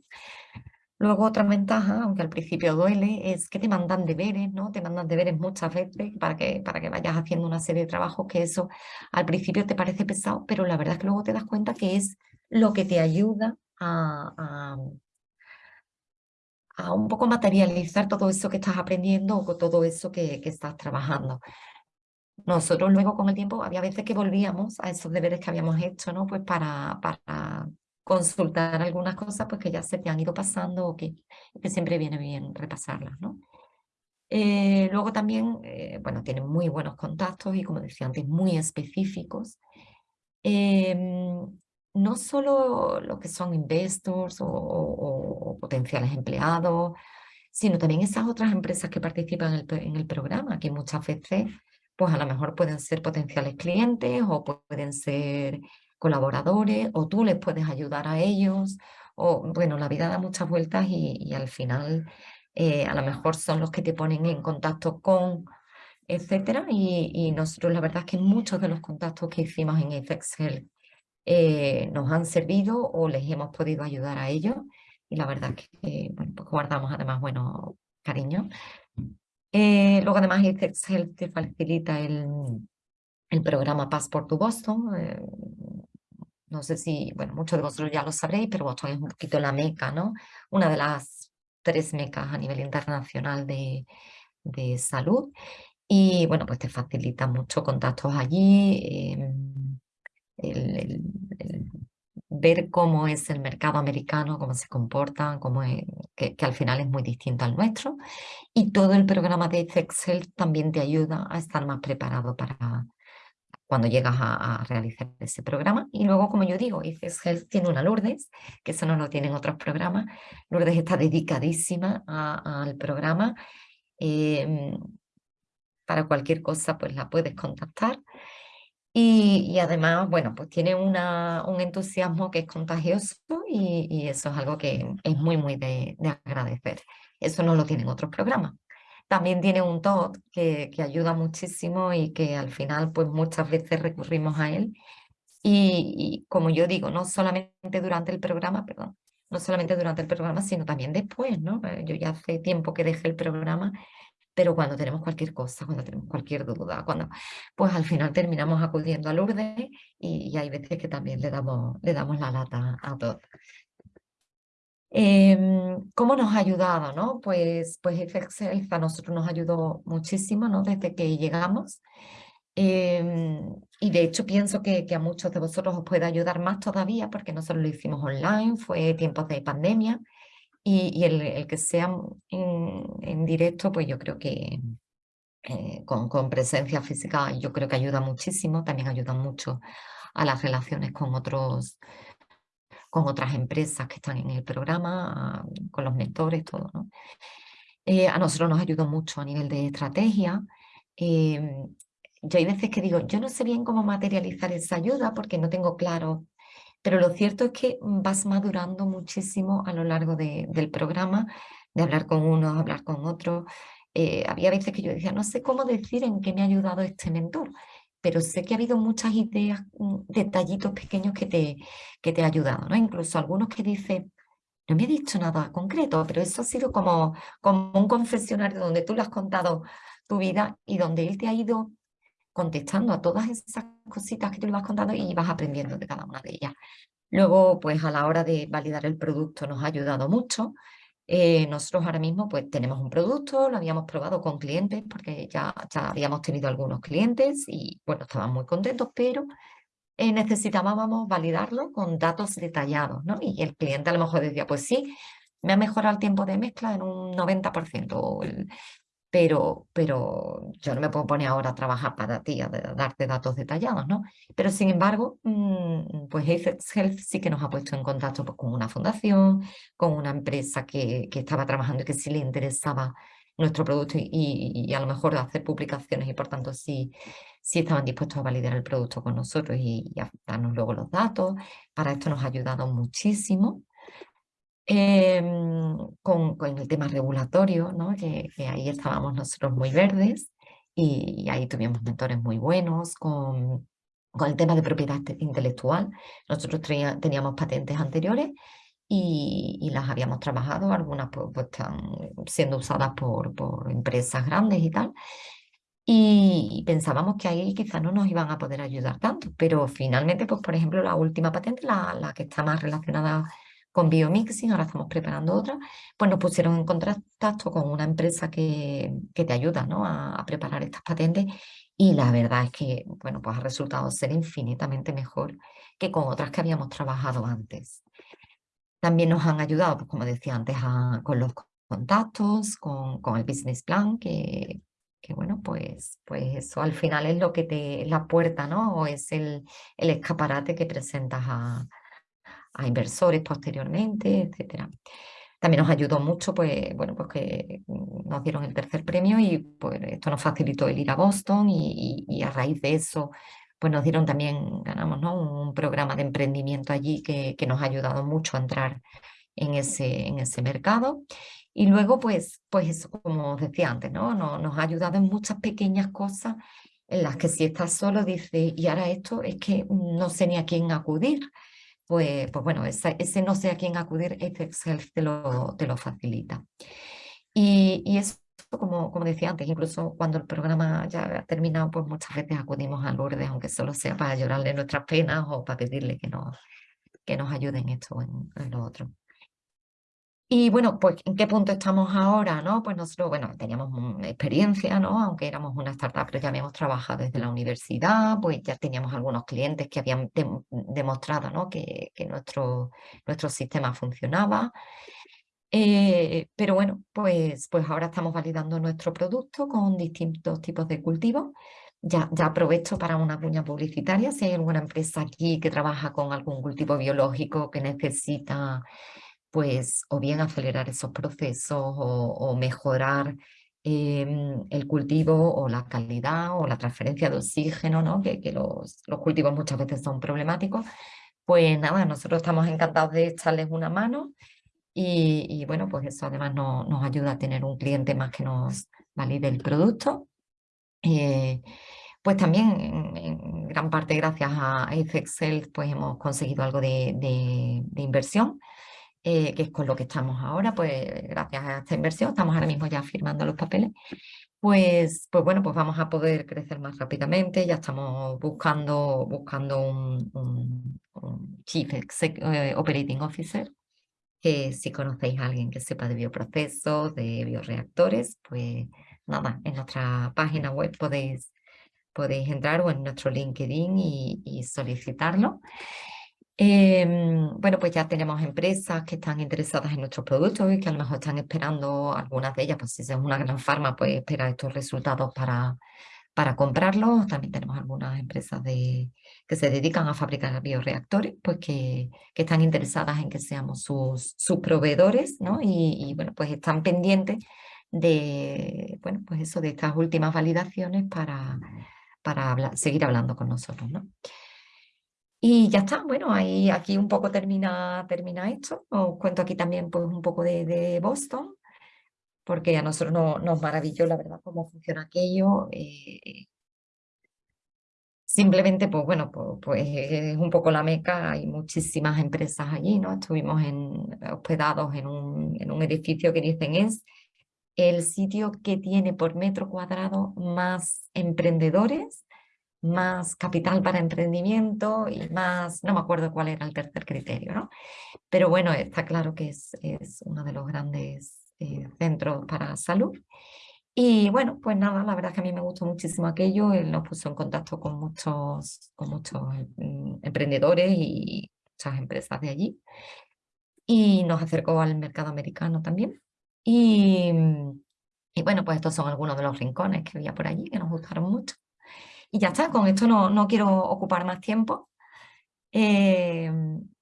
Speaker 2: Luego otra ventaja, aunque al principio duele, es que te mandan deberes, ¿no? Te mandan deberes muchas veces para que, para que vayas haciendo una serie de trabajos que eso al principio te parece pesado, pero la verdad es que luego te das cuenta que es lo que te ayuda a, a, un poco materializar todo eso que estás aprendiendo o todo eso que, que estás trabajando. Nosotros luego con el tiempo había veces que volvíamos a esos deberes que habíamos hecho, ¿no? Pues para, para consultar algunas cosas pues que ya se te han ido pasando o que, siempre viene bien repasarlas, ¿no? Eh, luego también, eh, bueno, tienen muy buenos contactos y como decía antes, muy específicos. Em, no solo lo que son investors o, potenciales empleados, sino también esas otras empresas que participan en el, en el, programa, que muchas veces, pues a lo mejor pueden ser potenciales clientes o pueden ser colaboradores o tú les puedes ayudar a ellos o bueno, la vida da muchas vueltas y, al final eh, a lo mejor son los que te ponen en contacto con etcétera y, nosotros la verdad es que muchos de los contactos que hicimos en Excel eh, nos han servido o les hemos podido ayudar a ellos y la verdad es que bueno, pues guardamos además bueno cariño. Eh, luego además Excel te facilita el, el programa Passport to Boston, no sé si, bueno, muchos de vosotros ya lo sabréis, pero Boston es un poquito la meca, ¿no? Una de las tres mecas a nivel internacional de, de salud. Y bueno, pues te facilita mucho contactos allí, em, el, ver cómo es el mercado americano, cómo se comportan, cómo que, que, al final es muy distinto al nuestro. Y todo el programa de Excel también te ayuda a estar más preparado para, cuando llegas a, realizar ese programa. Y luego, como yo digo, ICES Health tiene una Lourdes, que eso no lo tienen otros programas. Lourdes está dedicadísima al programa. Em, para cualquier cosa, pues la puedes contactar. Y, además, bueno, pues tiene una, un entusiasmo que es contagioso y, eso es algo que es muy, muy de, de agradecer. Eso no lo tienen otros programas. También tiene un TOT que, que, ayuda muchísimo y que al final pues muchas veces recurrimos a él. Y, como yo digo, no solamente durante el programa, perdón, no solamente durante el programa, sino también después, ¿no? Eh, yo ya hace tiempo que dejé el programa, pero cuando tenemos cualquier cosa, cuando tenemos cualquier duda, cuando, pues al final terminamos acudiendo a Lourdes y, y hay veces que también le damos, le damos la lata a todos. Em, ¿Cómo nos ha ayudado? ¿no? Pues, pues Excel a nosotros nos ayudó muchísimo ¿no? desde que llegamos. Em, y de hecho pienso que, a muchos de vosotros os puede ayudar más todavía porque nosotros lo hicimos online, fue tiempos de pandemia y, el, que sea en, en, directo pues yo creo que eh, con, con, presencia física yo creo que ayuda muchísimo, también ayuda mucho a las relaciones con otros con otras empresas que están en el programa, con los mentores, todo. ¿no? Eh, a nosotros nos ayudó mucho a nivel de estrategia. Eh, yo hay veces que digo, yo no sé bien cómo materializar esa ayuda porque no tengo claro, pero lo cierto es que vas madurando muchísimo a lo largo de, del programa, de hablar con uno, hablar con otro. Eh, había veces que yo decía, no sé cómo decir en qué me ha ayudado este mentor, pero sé que ha habido muchas ideas, mm, detallitos pequeños que te, que te ha ayudado, ¿no? Incluso algunos que dicen, no me ha dicho nada concreto, pero eso ha sido como, como un confesionario donde tú le has contado tu vida y donde él te ha ido contestando a todas esas cositas que tú le vas contando y vas aprendiendo de cada una de ellas. Luego, pues a la hora de validar el producto nos ha ayudado mucho. Eh, nosotros ahora mismo pues tenemos un producto, lo habíamos probado con clientes porque ya, habíamos tenido algunos clientes y bueno, estaban muy contentos, pero eh, necesitábamos validarlo con datos detallados, ¿no? Y el cliente a lo mejor decía, pues sí, me ha mejorado el tiempo de mezcla en un 90%, el, pero, pero yo no me puedo poner ahora a trabajar para ti, a, darte datos detallados, ¿no? Pero sin embargo, mm, pues Health sí que nos ha puesto en contacto pues, con una fundación, con una empresa que, que, estaba trabajando y que sí le interesaba nuestro producto y, y, a lo mejor hacer publicaciones y por tanto sí, sí estaban dispuestos a validar el producto con nosotros y, y a darnos luego los datos. Para esto nos ha ayudado muchísimo. Em, con, con, el tema regulatorio, ¿no? que, ahí estábamos nosotros muy verdes y, ahí tuvimos mentores muy buenos con, con el tema de propiedad intelectual. Nosotros teníamos patentes anteriores y, y, las habíamos trabajado, algunas pues, pues, están siendo usadas por, por empresas grandes y tal. Y pensábamos que ahí quizás no nos iban a poder ayudar tanto, pero finalmente, pues por ejemplo, la última patente, la, la que está más relacionada con biomixing, ahora estamos preparando otra, pues nos pusieron en contacto con una empresa que, que te ayuda ¿no? a, preparar estas patentes y la verdad es que bueno, pues ha resultado ser infinitamente mejor que con otras que habíamos trabajado antes. También nos han ayudado, pues como decía antes, con los contactos, con, con, el business plan, que, que bueno, pues, pues eso al final es lo que te, la puerta, ¿no? O es el, el escaparate que presentas a, a inversores posteriormente, etcétera. También nos ayudó mucho, pues, bueno, pues que nos dieron el tercer premio y pues esto nos facilitó el ir a Boston y, a raíz de eso, pues nos dieron también, ganamos, ¿no? Un programa de emprendimiento allí que, que nos ha ayudado mucho a entrar en ese, en ese mercado. Y luego, pues, pues eso, como os decía antes, ¿no? Nos, nos ha ayudado en muchas pequeñas cosas en las que si estás solo dices, y ahora esto es que no sé ni a quién acudir pues, pues bueno, ese, ese no sé a quién acudir, este Health te lo, te lo facilita. Y, y eso, como, como decía antes, incluso cuando el programa ya ha terminado, pues muchas veces acudimos a Lourdes, aunque solo sea para llorarle nuestras penas o para pedirle que nos, que nos ayuden en esto en, en lo otro. Y bueno, pues ¿en qué punto estamos ahora? ¿no? Pues nosotros, bueno, teníamos experiencia, ¿no? Aunque éramos una startup, pero ya habíamos trabajado desde la universidad, pues ya teníamos algunos clientes que habían demostrado, ¿no? Que, que, nuestro, nuestro sistema funcionaba. Eh, pero bueno, pues, pues ahora estamos validando nuestro producto con distintos tipos de cultivos. Ya, ya aprovecho para una cuña publicitaria, si hay alguna empresa aquí que trabaja con algún cultivo biológico que necesita pues o bien acelerar esos procesos o, mejorar em, el cultivo o la calidad o la transferencia de oxígeno, ¿no? que, los, los, cultivos muchas veces son problemáticos, pues nada, nosotros estamos encantados de echarles una mano y, bueno, pues eso además no, nos ayuda a tener un cliente más que nos valide el producto. Eh, pues también en, gran parte gracias a Excel pues hemos conseguido algo de, de inversión eh, que es con lo que estamos ahora, pues gracias a esta inversión, estamos ahora mismo ya firmando los papeles, pues, pues bueno, pues vamos a poder crecer más rápidamente, ya estamos buscando, buscando un, Chief eh, Operating Officer, que si conocéis a alguien que sepa de bioprocesos, de bioreactores, pues nada, en nuestra página web podéis, podéis entrar o en nuestro LinkedIn y, y solicitarlo. Em, bueno, pues ya tenemos empresas que están interesadas en nuestros productos y que a lo mejor están esperando, algunas de ellas, pues si es una gran farma, pues espera estos resultados para, para comprarlos. También tenemos algunas empresas de, que se dedican a fabricar bioreactores, pues que, que están interesadas en que seamos sus, sus proveedores, ¿no? Y, bueno, pues están pendientes de, bueno, pues eso, de estas últimas validaciones para, para seguir hablando con nosotros, ¿no? Y ya está, bueno, ahí aquí un poco termina, termina esto. Os cuento aquí también pues un poco de, Boston, porque a nosotros no, nos maravilló la verdad cómo funciona aquello. Eh, Simplemente, pues bueno, pues, es un poco la meca, hay muchísimas empresas allí, ¿no? Estuvimos hospedados en un, en un edificio que dicen es el sitio que tiene por metro cuadrado más emprendedores, más capital para emprendimiento y más, no me acuerdo cuál era el tercer criterio, ¿no? Pero bueno, está claro que es, es uno de los grandes eh, centros para salud. Y bueno, pues nada, la verdad es que a mí me gustó muchísimo aquello, él nos puso en contacto con muchos, con muchos mm, emprendedores y muchas empresas de allí y nos acercó al mercado americano también. Y, y bueno, pues estos son algunos de los rincones que había por allí que nos gustaron mucho. Y ya está, con esto no, no quiero ocupar más tiempo. Eh,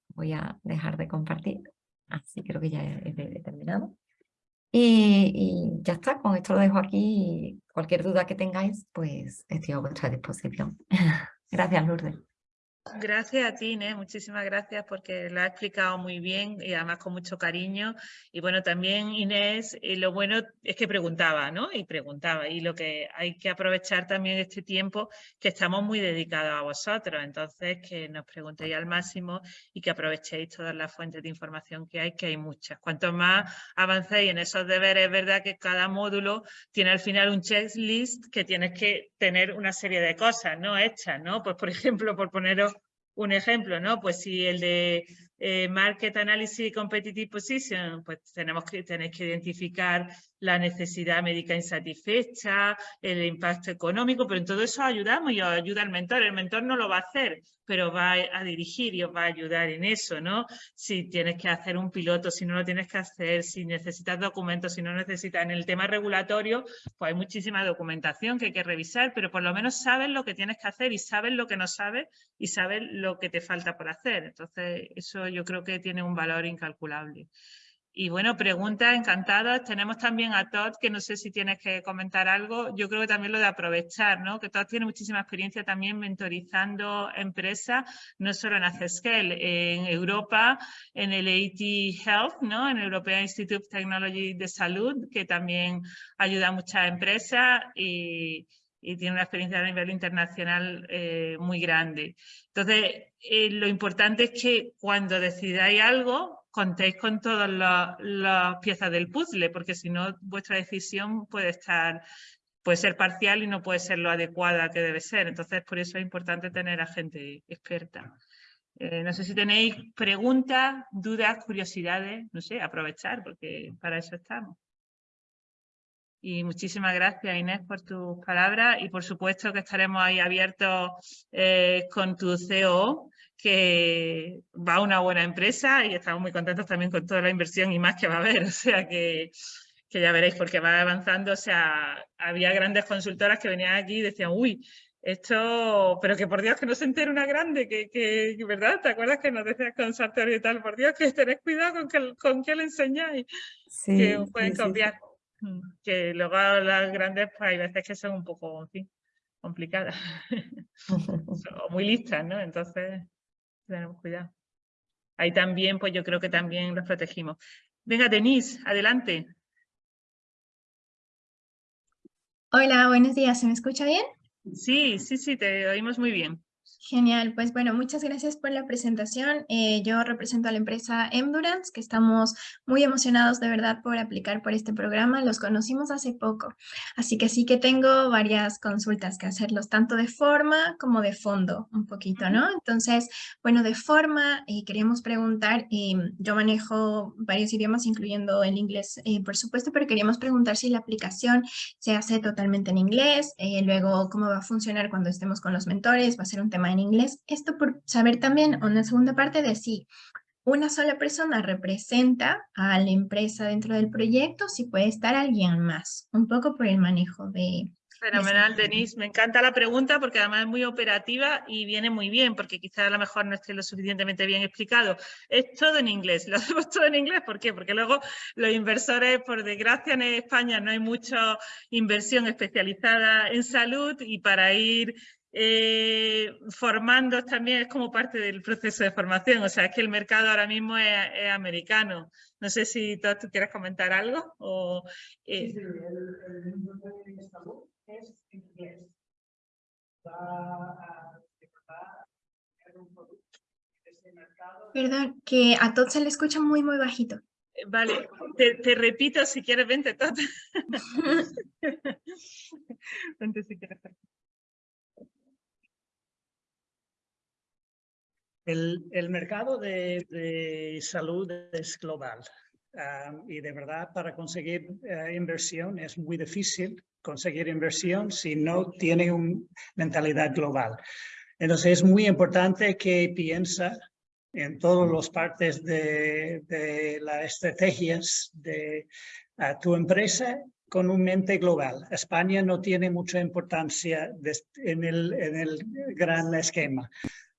Speaker 2: voy a dejar de compartir, así creo que ya he, he terminado. Y, ya está, con esto lo dejo aquí. Cualquier duda que tengáis, pues estoy a vuestra disposición. (laughs) Gracias, Lourdes.
Speaker 1: Gracias a ti, Inés, muchísimas gracias porque lo has explicado muy bien y además con mucho cariño. Y bueno, también Inés, eh, lo bueno es que preguntaba, ¿no? Y preguntaba. Y lo que hay que aprovechar también este tiempo que estamos muy dedicados a vosotros. Entonces, que nos preguntéis al máximo y que aprovechéis todas las fuentes de información que hay, que hay muchas. Cuanto más avancéis en esos deberes, es verdad que cada módulo tiene al final un checklist que tienes que tener una serie de cosas, ¿no? Hechas, ¿no? Pues, por (laughs) ejemplo, por poneros un ejemplo, ¿no? Pues si el de eh, Market Analysis Competitive Position, pues tenemos que, tenéis que identificar la necesidad médica insatisfecha, el impacto económico, pero en todo eso ayudamos y os ayuda el mentor. El mentor no lo va a hacer, pero va a dirigir y os va a ayudar en eso, ¿no? Si tienes que hacer un piloto, si no lo tienes que hacer, si necesitas documentos, si no necesitas. En el tema regulatorio, pues hay muchísima documentación que hay que revisar, pero por lo menos sabes lo que tienes que hacer y sabes lo que no sabes y sabes lo que te falta por hacer. Entonces, eso yo creo que tiene un valor incalculable. Y bueno, preguntas encantadas. Tenemos también a Todd, que no sé si tienes que comentar algo. Yo creo que también lo de aprovechar, ¿no? Que Todd tiene muchísima experiencia también mentorizando empresas, no solo en Accescale, en Europa, en el AT Health, ¿no? En el European Institute of Technology de Salud, que también ayuda a muchas empresas y, tiene una experiencia a nivel internacional eh, muy grande. Entonces, eh, lo importante es que cuando decidáis algo, contéis con todas las piezas del puzzle, porque si no, vuestra decisión puede estar puede ser parcial y no puede ser lo adecuada que debe ser. Entonces, por eso es importante tener a gente experta. Eh, no sé si tenéis preguntas, dudas, curiosidades, no sé, aprovechar, porque para eso estamos. Y muchísimas gracias, Inés, por tus palabras y por supuesto que estaremos ahí abiertos eh, con tu CEO que va a una buena empresa y estamos muy contentos también con toda la inversión y más que va a haber, (laughs) o sea que, que ya veréis porque va avanzando, o sea, había grandes consultoras que venían aquí y decían, uy, esto, pero que por Dios que no se entere una grande, que, que ¿verdad? ¿Te acuerdas que nos decías con Sartori y tal? Por Dios que tenéis cuidado con, que, con qué le enseñáis, sí, que pueden cambiar mm, Que luego las grandes, pues hay veces que son un poco, en fin, complicadas, (laughs) (laughs) o muy listas, ¿no? Entonces, tenemos cuidado. Ahí también, pues yo creo que también los protegimos. Venga, Denise, adelante.
Speaker 3: Hola, buenos días. ¿Se me escucha bien?
Speaker 1: Sí, sí, sí, te oímos muy bien.
Speaker 3: Genial, pues bueno, muchas gracias por la presentación. Eh, yo represento a la empresa Endurance, que estamos muy emocionados de verdad por aplicar por este programa. Los conocimos hace poco, así que sí que tengo varias consultas que hacerlos, tanto de forma como de fondo, un poquito, ¿no? Entonces, bueno, de forma, eh, queríamos preguntar, eh, yo manejo varios idiomas, incluyendo el inglés, por supuesto, pero queríamos preguntar si la aplicación se hace totalmente en inglés, luego cómo va a funcionar cuando estemos con los mentores, va a ser un tema en inglés. Esto por saber también, una segunda parte de si una sola persona representa a la empresa dentro del proyecto, si puede estar alguien más, un poco por el manejo de...
Speaker 1: Fenomenal, Denise. Me encanta la pregunta porque además es muy operativa y viene muy bien, porque quizás a lo mejor no esté lo suficientemente bien explicado. Es todo en inglés, (laughs) lo hacemos todo en inglés. ¿Por qué? Porque luego los inversores, por desgracia en España no hay mucha inversión especializada en salud y para ir eh, formando también es como parte del proceso de formación, o sea, es que el mercado ahora mismo es, americano. No sé si tú, tú quieres comentar algo. O.
Speaker 4: Eh. Sí, sí, el, de es inglés.
Speaker 3: Perdón, que a todos se le escucha muy, muy bajito.
Speaker 1: Eh, vale, te, te, repito si quieres, vente, Tot. (laughs) (laughs) vente si quieres.
Speaker 4: El, el mercado de, de salud es global ah, y de verdad para conseguir eh, inversión es muy difícil conseguir inversión si no tiene una mentalidad global. Entonces es muy importante que piensa en todas las partes de, de las estrategias de ah, tu empresa con un mente global. España no tiene mucha importancia en, el, en el gran esquema.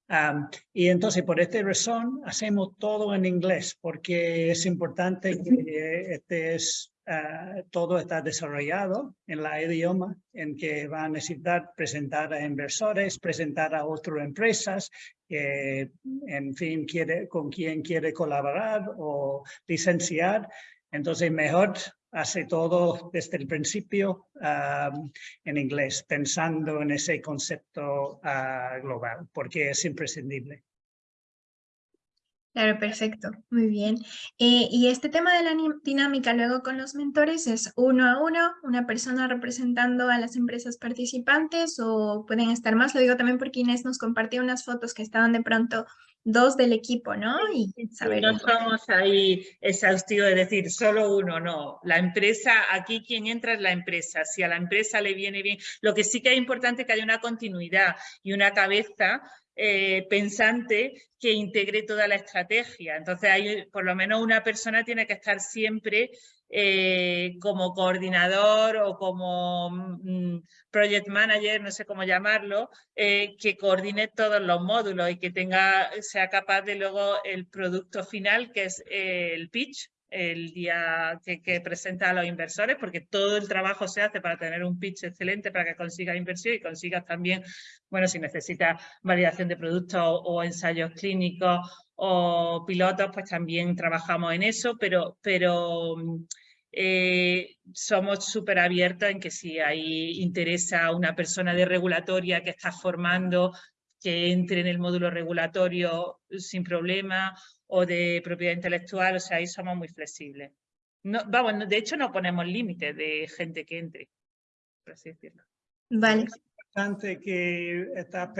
Speaker 4: Am, y entonces por esta razón hacemos todo en inglés porque es importante que este es, ah, todo está desarrollado en la idioma en que va a necesitar presentar a inversores, presentar a otras empresas, que en fin quiere, con quien quiere colaborar o licenciar. Entonces mejor hace todo desde el principio en inglés, pensando en ese concepto ah, global, porque es imprescindible.
Speaker 3: Claro, perfecto, muy bien. Eh, y este tema de la dinámica luego con los mentores es uno a uno, una persona representando a las empresas participantes o pueden estar más. Lo digo también porque Inés nos compartió unas fotos que estaban de pronto dos del equipo, ¿no? Y saber
Speaker 1: no somos ahí exhaustivos de decir solo uno, no. La empresa, aquí quien entra es la empresa. Si a la empresa le viene bien, lo que sí que es importante que haya una continuidad y una cabeza eh, pensante que integre toda la estrategia. Entonces, hay, por lo menos una persona tiene que estar siempre eh, como coordinador o como mm, project manager, no sé cómo llamarlo, eh, que coordine todos los módulos y que tenga, sea capaz de luego el producto final, que es el pitch, el día que, presenta a los inversores, porque todo el trabajo se hace para tener un pitch excelente para que consigas inversión y consigas también, bueno, si necesitas validación de productos o, ensayos clínicos o pilotos, pues también trabajamos en eso, pero, pero mm, eh, somos súper abiertos en que si ahí interesa una persona de regulatoria que está formando, que entre en el módulo regulatorio sin problema o de propiedad intelectual, o sea, ahí somos muy flexibles. No, vamos, de hecho no ponemos límites de gente que entre, por así decirlo.
Speaker 3: Vale,
Speaker 4: importante que está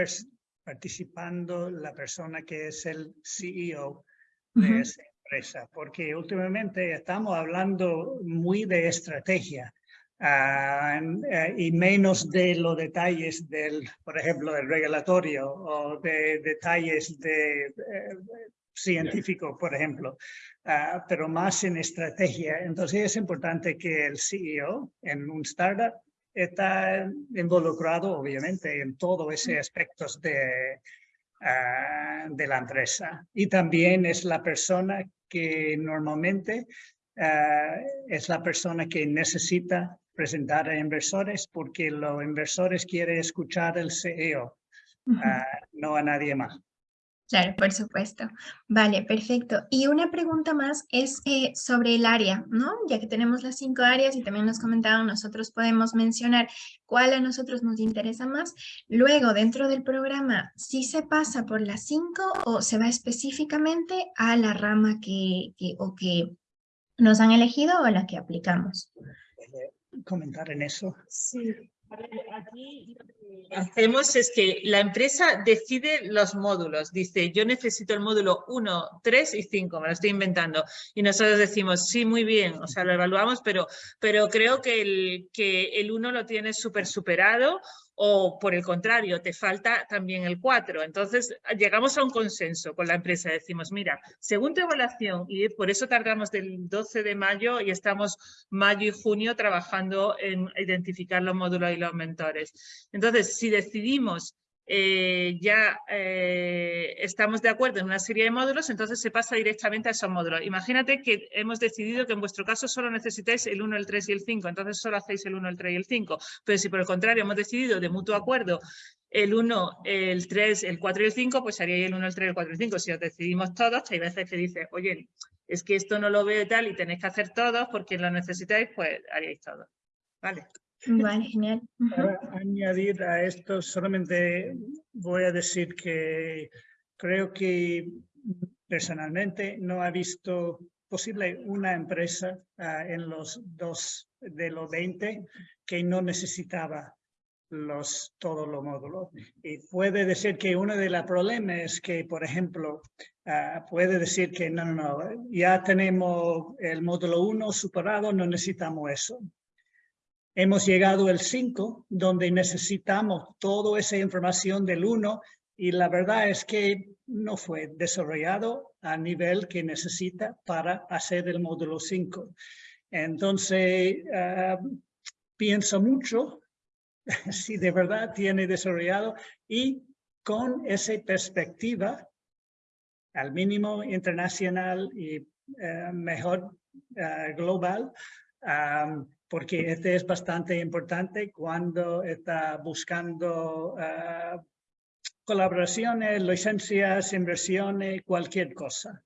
Speaker 4: participando la persona que es el CEO de
Speaker 3: Ujú.
Speaker 4: esa empresa, porque últimamente estamos hablando muy de estrategia eh, y menos de los detalles del, por ejemplo, del regulatorio o de detalles de eh, científico, por ejemplo, ah, pero más en estrategia. Entonces es importante que el CEO en un startup está involucrado, obviamente, en todos esos aspectos de, ah, de la empresa. Y también es la persona que normalmente ah, es la persona que necesita presentar a inversores porque los inversores quieren escuchar al CEO, ah, no a nadie más.
Speaker 3: Claro, por supuesto. Vale, perfecto. Y una pregunta más es eh, sobre el área, ¿no? Ya que tenemos las cinco áreas y también nos comentaban, nosotros podemos mencionar cuál a nosotros nos interesa más. Luego, dentro del programa, ¿sí se pasa por las cinco o se va específicamente a la rama que, que- o que nos han elegido o a la que aplicamos?
Speaker 4: Comentar en eso.
Speaker 1: Sí, a ver, aquí lo que hacemos es que la empresa decide los módulos. Dice, yo necesito el módulo 1, 3 y 5, me lo estoy inventando. Y nosotros decimos, sí, muy bien, o sea, lo evaluamos, pero, pero creo que el, que el 1 lo tienes súper superado o por el contrario, te falta también el 4. Entonces, llegamos a un consenso con la empresa. Decimos, mira, según tu evaluación, y por eso tardamos del 12 de mayo y estamos mayo y junio trabajando en identificar los módulos y los mentores. Entonces, si decidimos eh, ya eh, estamos de acuerdo en una serie de módulos, entonces se pasa directamente a esos módulos. Imagínate que hemos decidido que en vuestro caso solo necesitáis el 1, el 3 y el 5, entonces solo hacéis el 1, el 3 y el 5. Pero si por el contrario hemos decidido de mutuo acuerdo el 1, el 3, el 4 y el 5, pues haríais el 1, el 3, el 4 y el 5. Si os decidimos todos, hay veces que dices, oye, es que esto no lo veo y tal y tenéis que hacer todos porque lo necesitáis, pues haríais todos. ¿Vale?
Speaker 3: Vale, genial.
Speaker 4: Para añadir a esto, solamente voy a decir que creo que personalmente no he visto posible una empresa ah, en los dos de los 20 que no necesitaba los, todos los módulos. Y puede decir que uno de los problemas es que, por ejemplo, ah, puede decir que no, no, no, ya tenemos el módulo 1 superado, no necesitamos eso. Hemos llegado al 5, donde necesitamos toda esa información del 1 y la verdad es que no fue desarrollado a nivel que necesita para hacer el módulo 5. Entonces, ah, pienso mucho (laughs) si de verdad tiene desarrollado y con esa perspectiva, al mínimo internacional y eh, mejor eh, global, porque este es bastante importante cuando está buscando uh, colaboraciones, licencias, inversiones, cualquier cosa.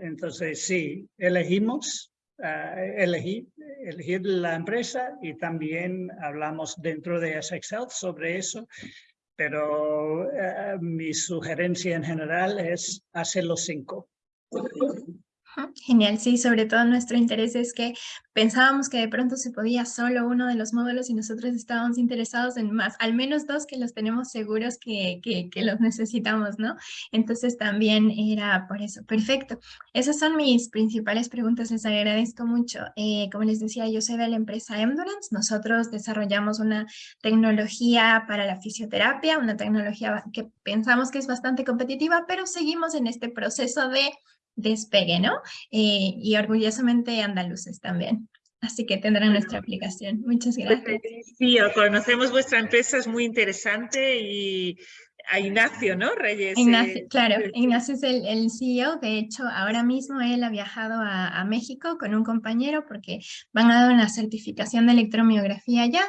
Speaker 4: entonces, sí, elegimos elegir, elegir la empresa y también hablamos dentro de Excel sobre eso, pero eh, mi sugerencia en general es hacer los cinco.
Speaker 3: Genial, sí, sobre todo nuestro interés es que pensábamos que de pronto se podía solo uno de los módulos y nosotros estábamos interesados en más, al menos dos que los tenemos seguros que, que, los necesitamos, ¿no? Entonces también era por eso. Perfecto. Esas son mis principales preguntas, les agradezco mucho. Eh, como les decía, yo soy de la empresa Endurance, nosotros desarrollamos una tecnología para la fisioterapia, una tecnología que pensamos que es bastante competitiva, pero seguimos en este proceso de despegue, ¿no? Eh, y orgullosamente andaluces también. Así que tendrán nuestra aplicación. Muchas pues, gracias.
Speaker 1: Sí, conocemos vuestra empresa, es muy interesante y a Ignacio, ¿no? Reyes.
Speaker 3: Ignacio, claro, Ignacio es el, el, CEO, de hecho ahora mismo él ha viajado a, México con un compañero porque van a dar una certificación de electromiografía allá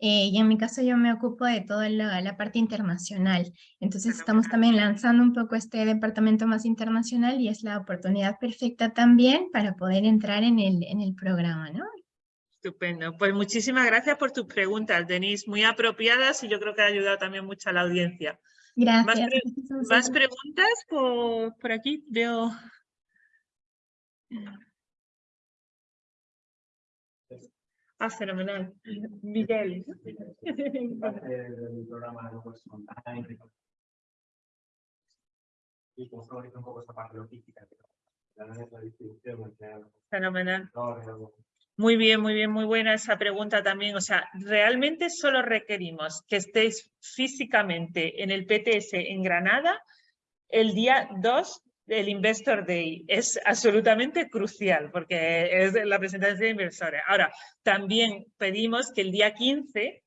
Speaker 3: eh, y en mi caso yo me ocupo de toda la, parte internacional, entonces estamos también lanzando un poco este departamento más internacional y es la oportunidad perfecta también para poder entrar en el, en el programa, ¿no?
Speaker 1: Estupendo. Pues muchísimas gracias por tus preguntas, Denise, muy apropiadas y yo creo que ha ayudado también mucho a la audiencia.
Speaker 3: Gracias.
Speaker 1: ¿Más, preguntas por, por, aquí? Veo... Ah, fenomenal. Miguel.
Speaker 5: El programa de online. Y como un poco esta parte logística. La distribución.
Speaker 1: Fenomenal. Muy bien, muy bien, muy buena esa pregunta también. O sea, realmente solo requerimos que estéis físicamente en el PTS en Granada el día 2 del Investor Day. Es absolutamente crucial porque es la presentación de inversores. Ahora, también pedimos que el día 15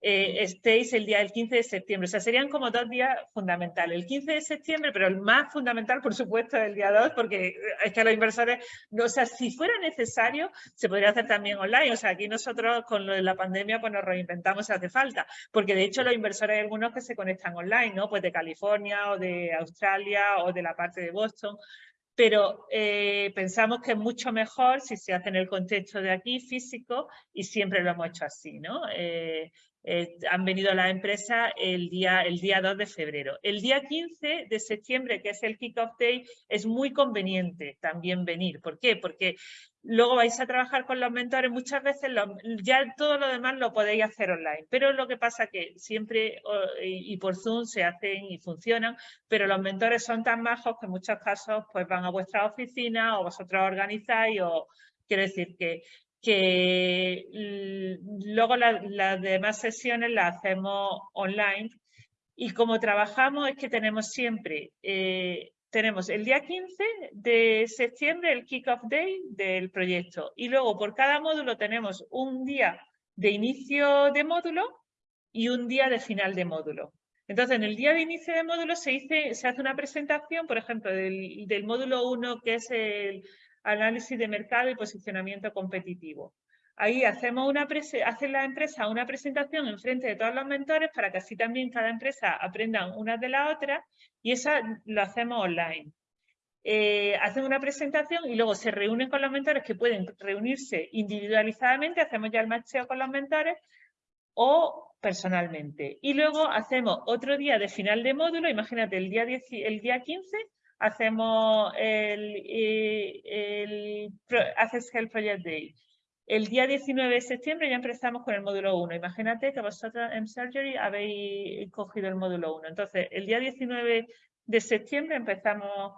Speaker 1: eh, estéis el día del 15 de septiembre. O sea, serían como dos días fundamentales. El 15 de septiembre, pero el más fundamental, por supuesto, es el día 2, porque es que los inversores, o sea, si fuera necesario, se podría hacer también online. O sea, aquí nosotros con lo de la pandemia, pues nos reinventamos si hace falta. Porque de hecho los inversores hay algunos que se conectan online, ¿no? Pues de California o de Australia o de la parte de Boston pero eh, pensamos que es mucho mejor si se hace en el contexto de aquí, físico, y siempre lo hemos hecho así, ¿no? Eh, eh, han venido a la empresa el día, el día 2 de febrero. El día 15 de septiembre, que es el Kick-Off Day, es muy conveniente también venir. ¿Por qué? Porque luego vais a trabajar con los mentores, muchas veces ya todo lo demás lo podéis hacer online, pero lo que pasa que siempre y por Zoom se hacen y funcionan, pero los mentores son tan majos que en muchos casos pues van a vuestra oficina o vosotros organizáis o quiero decir que que luego las demás sesiones las hacemos online y como trabajamos es que tenemos siempre, eh, tenemos el día 15 de septiembre el kick-off day del proyecto y luego por cada módulo tenemos un día de inicio de módulo y un día de final de módulo. Entonces, en el día de inicio de módulo se, se hace una presentación, por ejemplo, del, del módulo 1, que es el, análisis de mercado y posicionamiento competitivo. Ahí hacemos una hace la empresa una presentación en frente de todos los mentores para que así también cada empresa aprendan una de las otras y esa lo hacemos online. Eh, hacen una presentación y luego se reúnen con los mentores que pueden reunirse individualizadamente, hacemos ya el macheo con los mentores o personalmente. Y luego hacemos otro día de final de módulo, imagínate el día, el día 15, hacemos el, eh, el, Access Health Project Day. El día 19 de septiembre ya empezamos con el módulo 1. Imagínate que vosotros en Surgery habéis cogido el módulo 1. Entonces, el día 19 de septiembre empezamos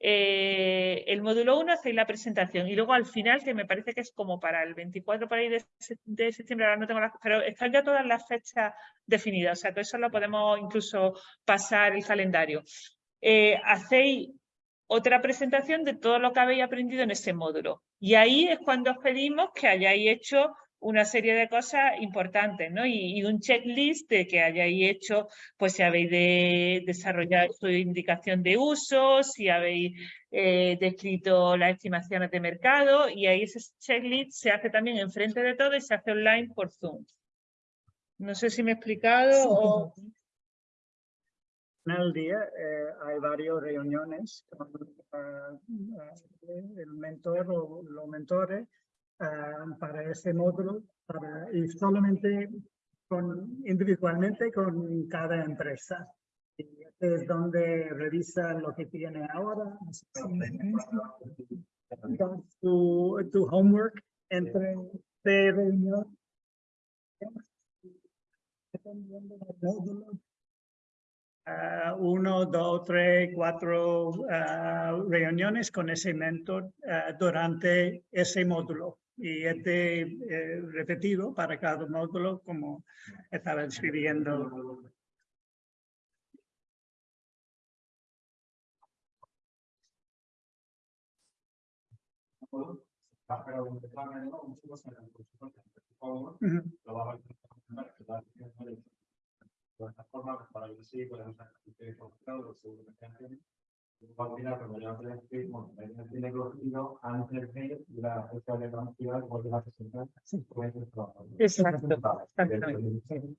Speaker 1: eh, el módulo 1, hacéis la presentación y luego al final, que me parece que es como para el 24 por ahí de, de septiembre, ahora no tengo las, pero están ya todas las fechas definidas, o sea que eso lo podemos incluso pasar el calendario. Eh, hacéis otra presentación de todo lo que habéis aprendido en ese módulo. Y ahí es cuando os pedimos que hayáis hecho una serie de cosas importantes, ¿no? Y, un checklist de que hayáis hecho, pues si habéis de desarrollar su indicación de uso, si habéis eh, descrito las estimaciones de mercado, y ahí ese checklist se hace también enfrente de todo y se hace online por Zoom. No sé si me he explicado o
Speaker 4: el día eh, hay varias reuniones con eh, el mentor o los mentores para ese módulo y solamente con, individualmente con cada empresa. Y este es donde revisa lo que tiene ahora, tu, tu homework entre reuniones Uh, uno, dos, tres, cuatro uh, reuniones con ese mentor uh, durante ese módulo. Y este eh, repetido para cada módulo como estaba describiendo.
Speaker 5: Plataforma para que podemos hacer los seguro que antes de la fecha de a presentar.
Speaker 1: Exacto.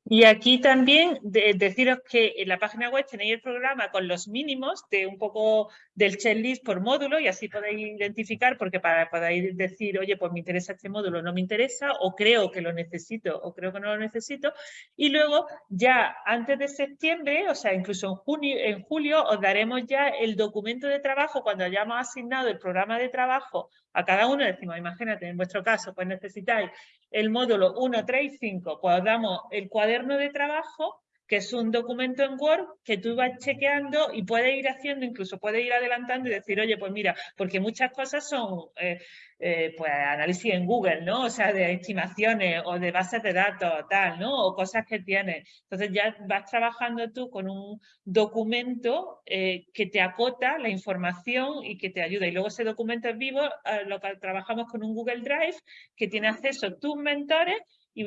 Speaker 1: Y aquí también de, deciros que en la página web tenéis el programa con los mínimos de un poco del checklist por módulo y así podéis identificar porque para poder decir, oye, pues me interesa este módulo, no me interesa, o creo que lo necesito, o creo que no lo necesito. Y luego ya antes de septiembre, o sea, incluso en junio, en julio, os daremos ya el documento documento de trabajo, cuando hayamos asignado el programa de trabajo a cada uno, decimos, imagínate, en vuestro caso, pues necesitáis el módulo 1, 3 y 5, pues os damos el cuaderno de trabajo, que es un documento en Word que tú vas chequeando y puedes ir haciendo, incluso puedes ir adelantando y decir, oye, pues mira, porque muchas cosas son eh, eh, pues análisis en Google, ¿no? O sea, de estimaciones o de bases de datos, tal, ¿no? O cosas que tienes. Entonces ya vas trabajando tú con un documento eh, que te acota la información y que te ayuda. Y luego ese documento es vivo, lo que trabajamos con un Google Drive que tiene acceso tus mentores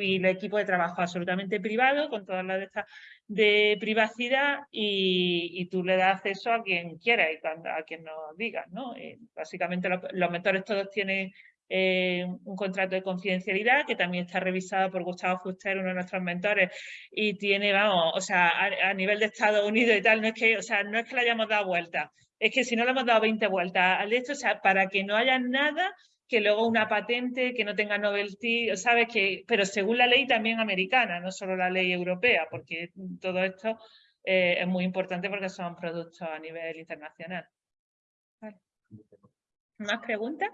Speaker 1: y el equipo de trabajo absolutamente privado, con todas las de de privacidad y, tú le das acceso a quien quiera y a quien nos diga. ¿no? Eh, básicamente los, mentores todos tienen eh, un contrato de confidencialidad que también está revisado por Gustavo Fuster, uno de nuestros mentores, y tiene, vamos, o sea, a, nivel de Estados Unidos y tal, no es que, o sea, no es que le hayamos dado vuelta, es que si no le hemos dado 20 vueltas al esto, o sea, para que no haya nada que luego una patente que no tenga novelty, ¿sabes? Que, pero según la ley también americana, no solo la ley europea, porque todo esto eh, es muy importante porque son productos a nivel internacional. ¿Más preguntas?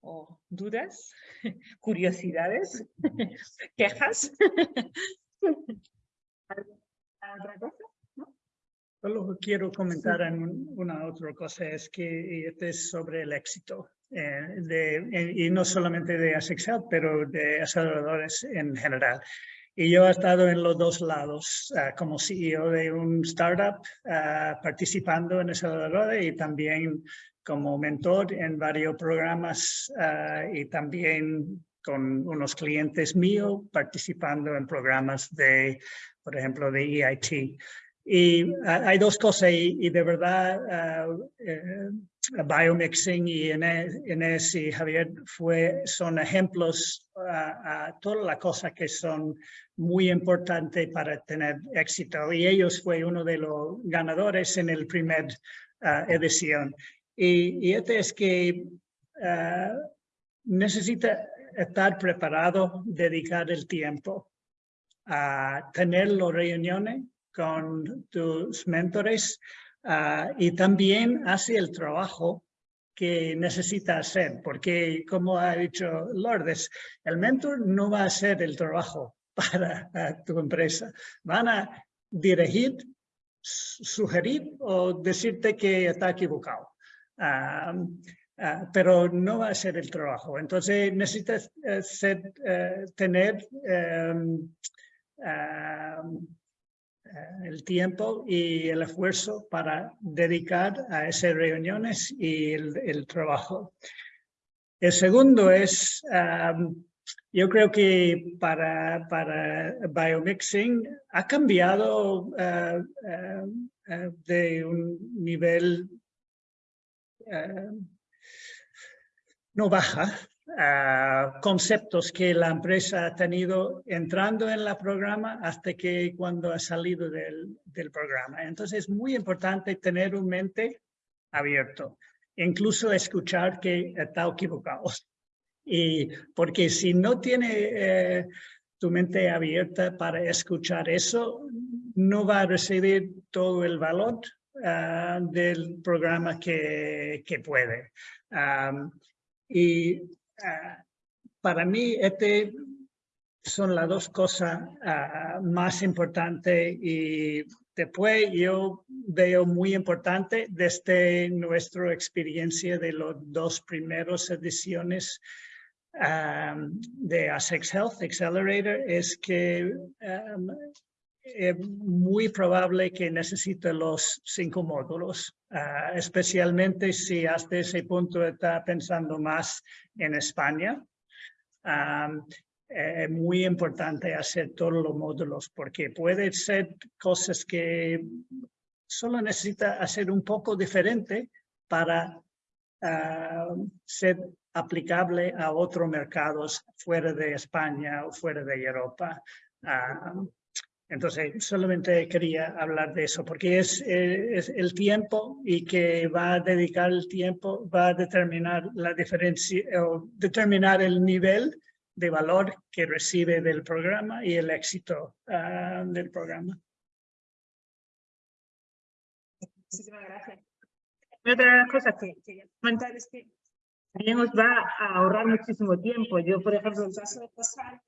Speaker 1: ¿O dudas? (laughs) ¿Curiosidades? (laughs) ¿Quejas? (laughs) ¿Otra cosa?
Speaker 4: Solo quiero comentar en una otra cosa, es que este es sobre el éxito, eh, de, y no solamente de Asexel, pero de aceleradores en general. Y yo he estado en los dos lados, uh, como CEO de un startup, uh, participando en aceleradores y también como mentor en varios programas uh, y también con unos clientes míos participando en programas de, por ejemplo, de EIT. Y ah, hay dos cosas y, de verdad uh, biomixing y Inés, y Javier fue, son ejemplos a todas las cosas que son muy importantes para tener éxito. Y ellos fue uno de los ganadores en el primer edición. Y, y, este es que necesita estar preparado, dedicar el tiempo a tener las reuniones con tus mentores ah, y también hace el trabajo que necesita hacer, porque como ha dicho Lourdes, el mentor no va a hacer el trabajo (laughs) para tu empresa. Van a dirigir, sugerir o decirte que está equivocado. Ah, ah, pero no va a ser el trabajo. Entonces necesitas eh, ser, eh, tener eh, el tiempo y el esfuerzo para dedicar a esas reuniones y el, trabajo. El segundo es, yo creo que para, para biomixing ha cambiado eh, eh, de un nivel no baja, conceptos que la empresa ha tenido entrando en el programa hasta que cuando ha salido del, del programa. Entonces es muy importante tener un mente abierto, incluso escuchar que está equivocado. Y porque si no tiene eh, tu mente abierta para escuchar eso, no va a recibir todo el valor ah, del programa que, que puede. y para mí, este son las dos cosas ah, más importantes y después yo veo muy importante desde nuestra experiencia de los dos primeros ediciones de ASEX Health Accelerator es que es muy probable que necesite los cinco módulos, ah, especialmente si hasta ese punto está pensando más en España. es muy importante hacer todos los módulos porque puede ser cosas que solo necesita hacer un poco diferente para ah, ser aplicable a otros mercados fuera de España o fuera de Europa. Entonces, solamente quería hablar de eso, porque es, eh, es, el tiempo y que va a dedicar el tiempo, va a determinar la diferencia o determinar el nivel de valor que recibe del programa y el éxito uh, del programa.
Speaker 1: Muchísimas gracias. Otra de las cosas que quería comentar es que también os va a ahorrar muchísimo tiempo. Yo, por ejemplo, en caso de pasar,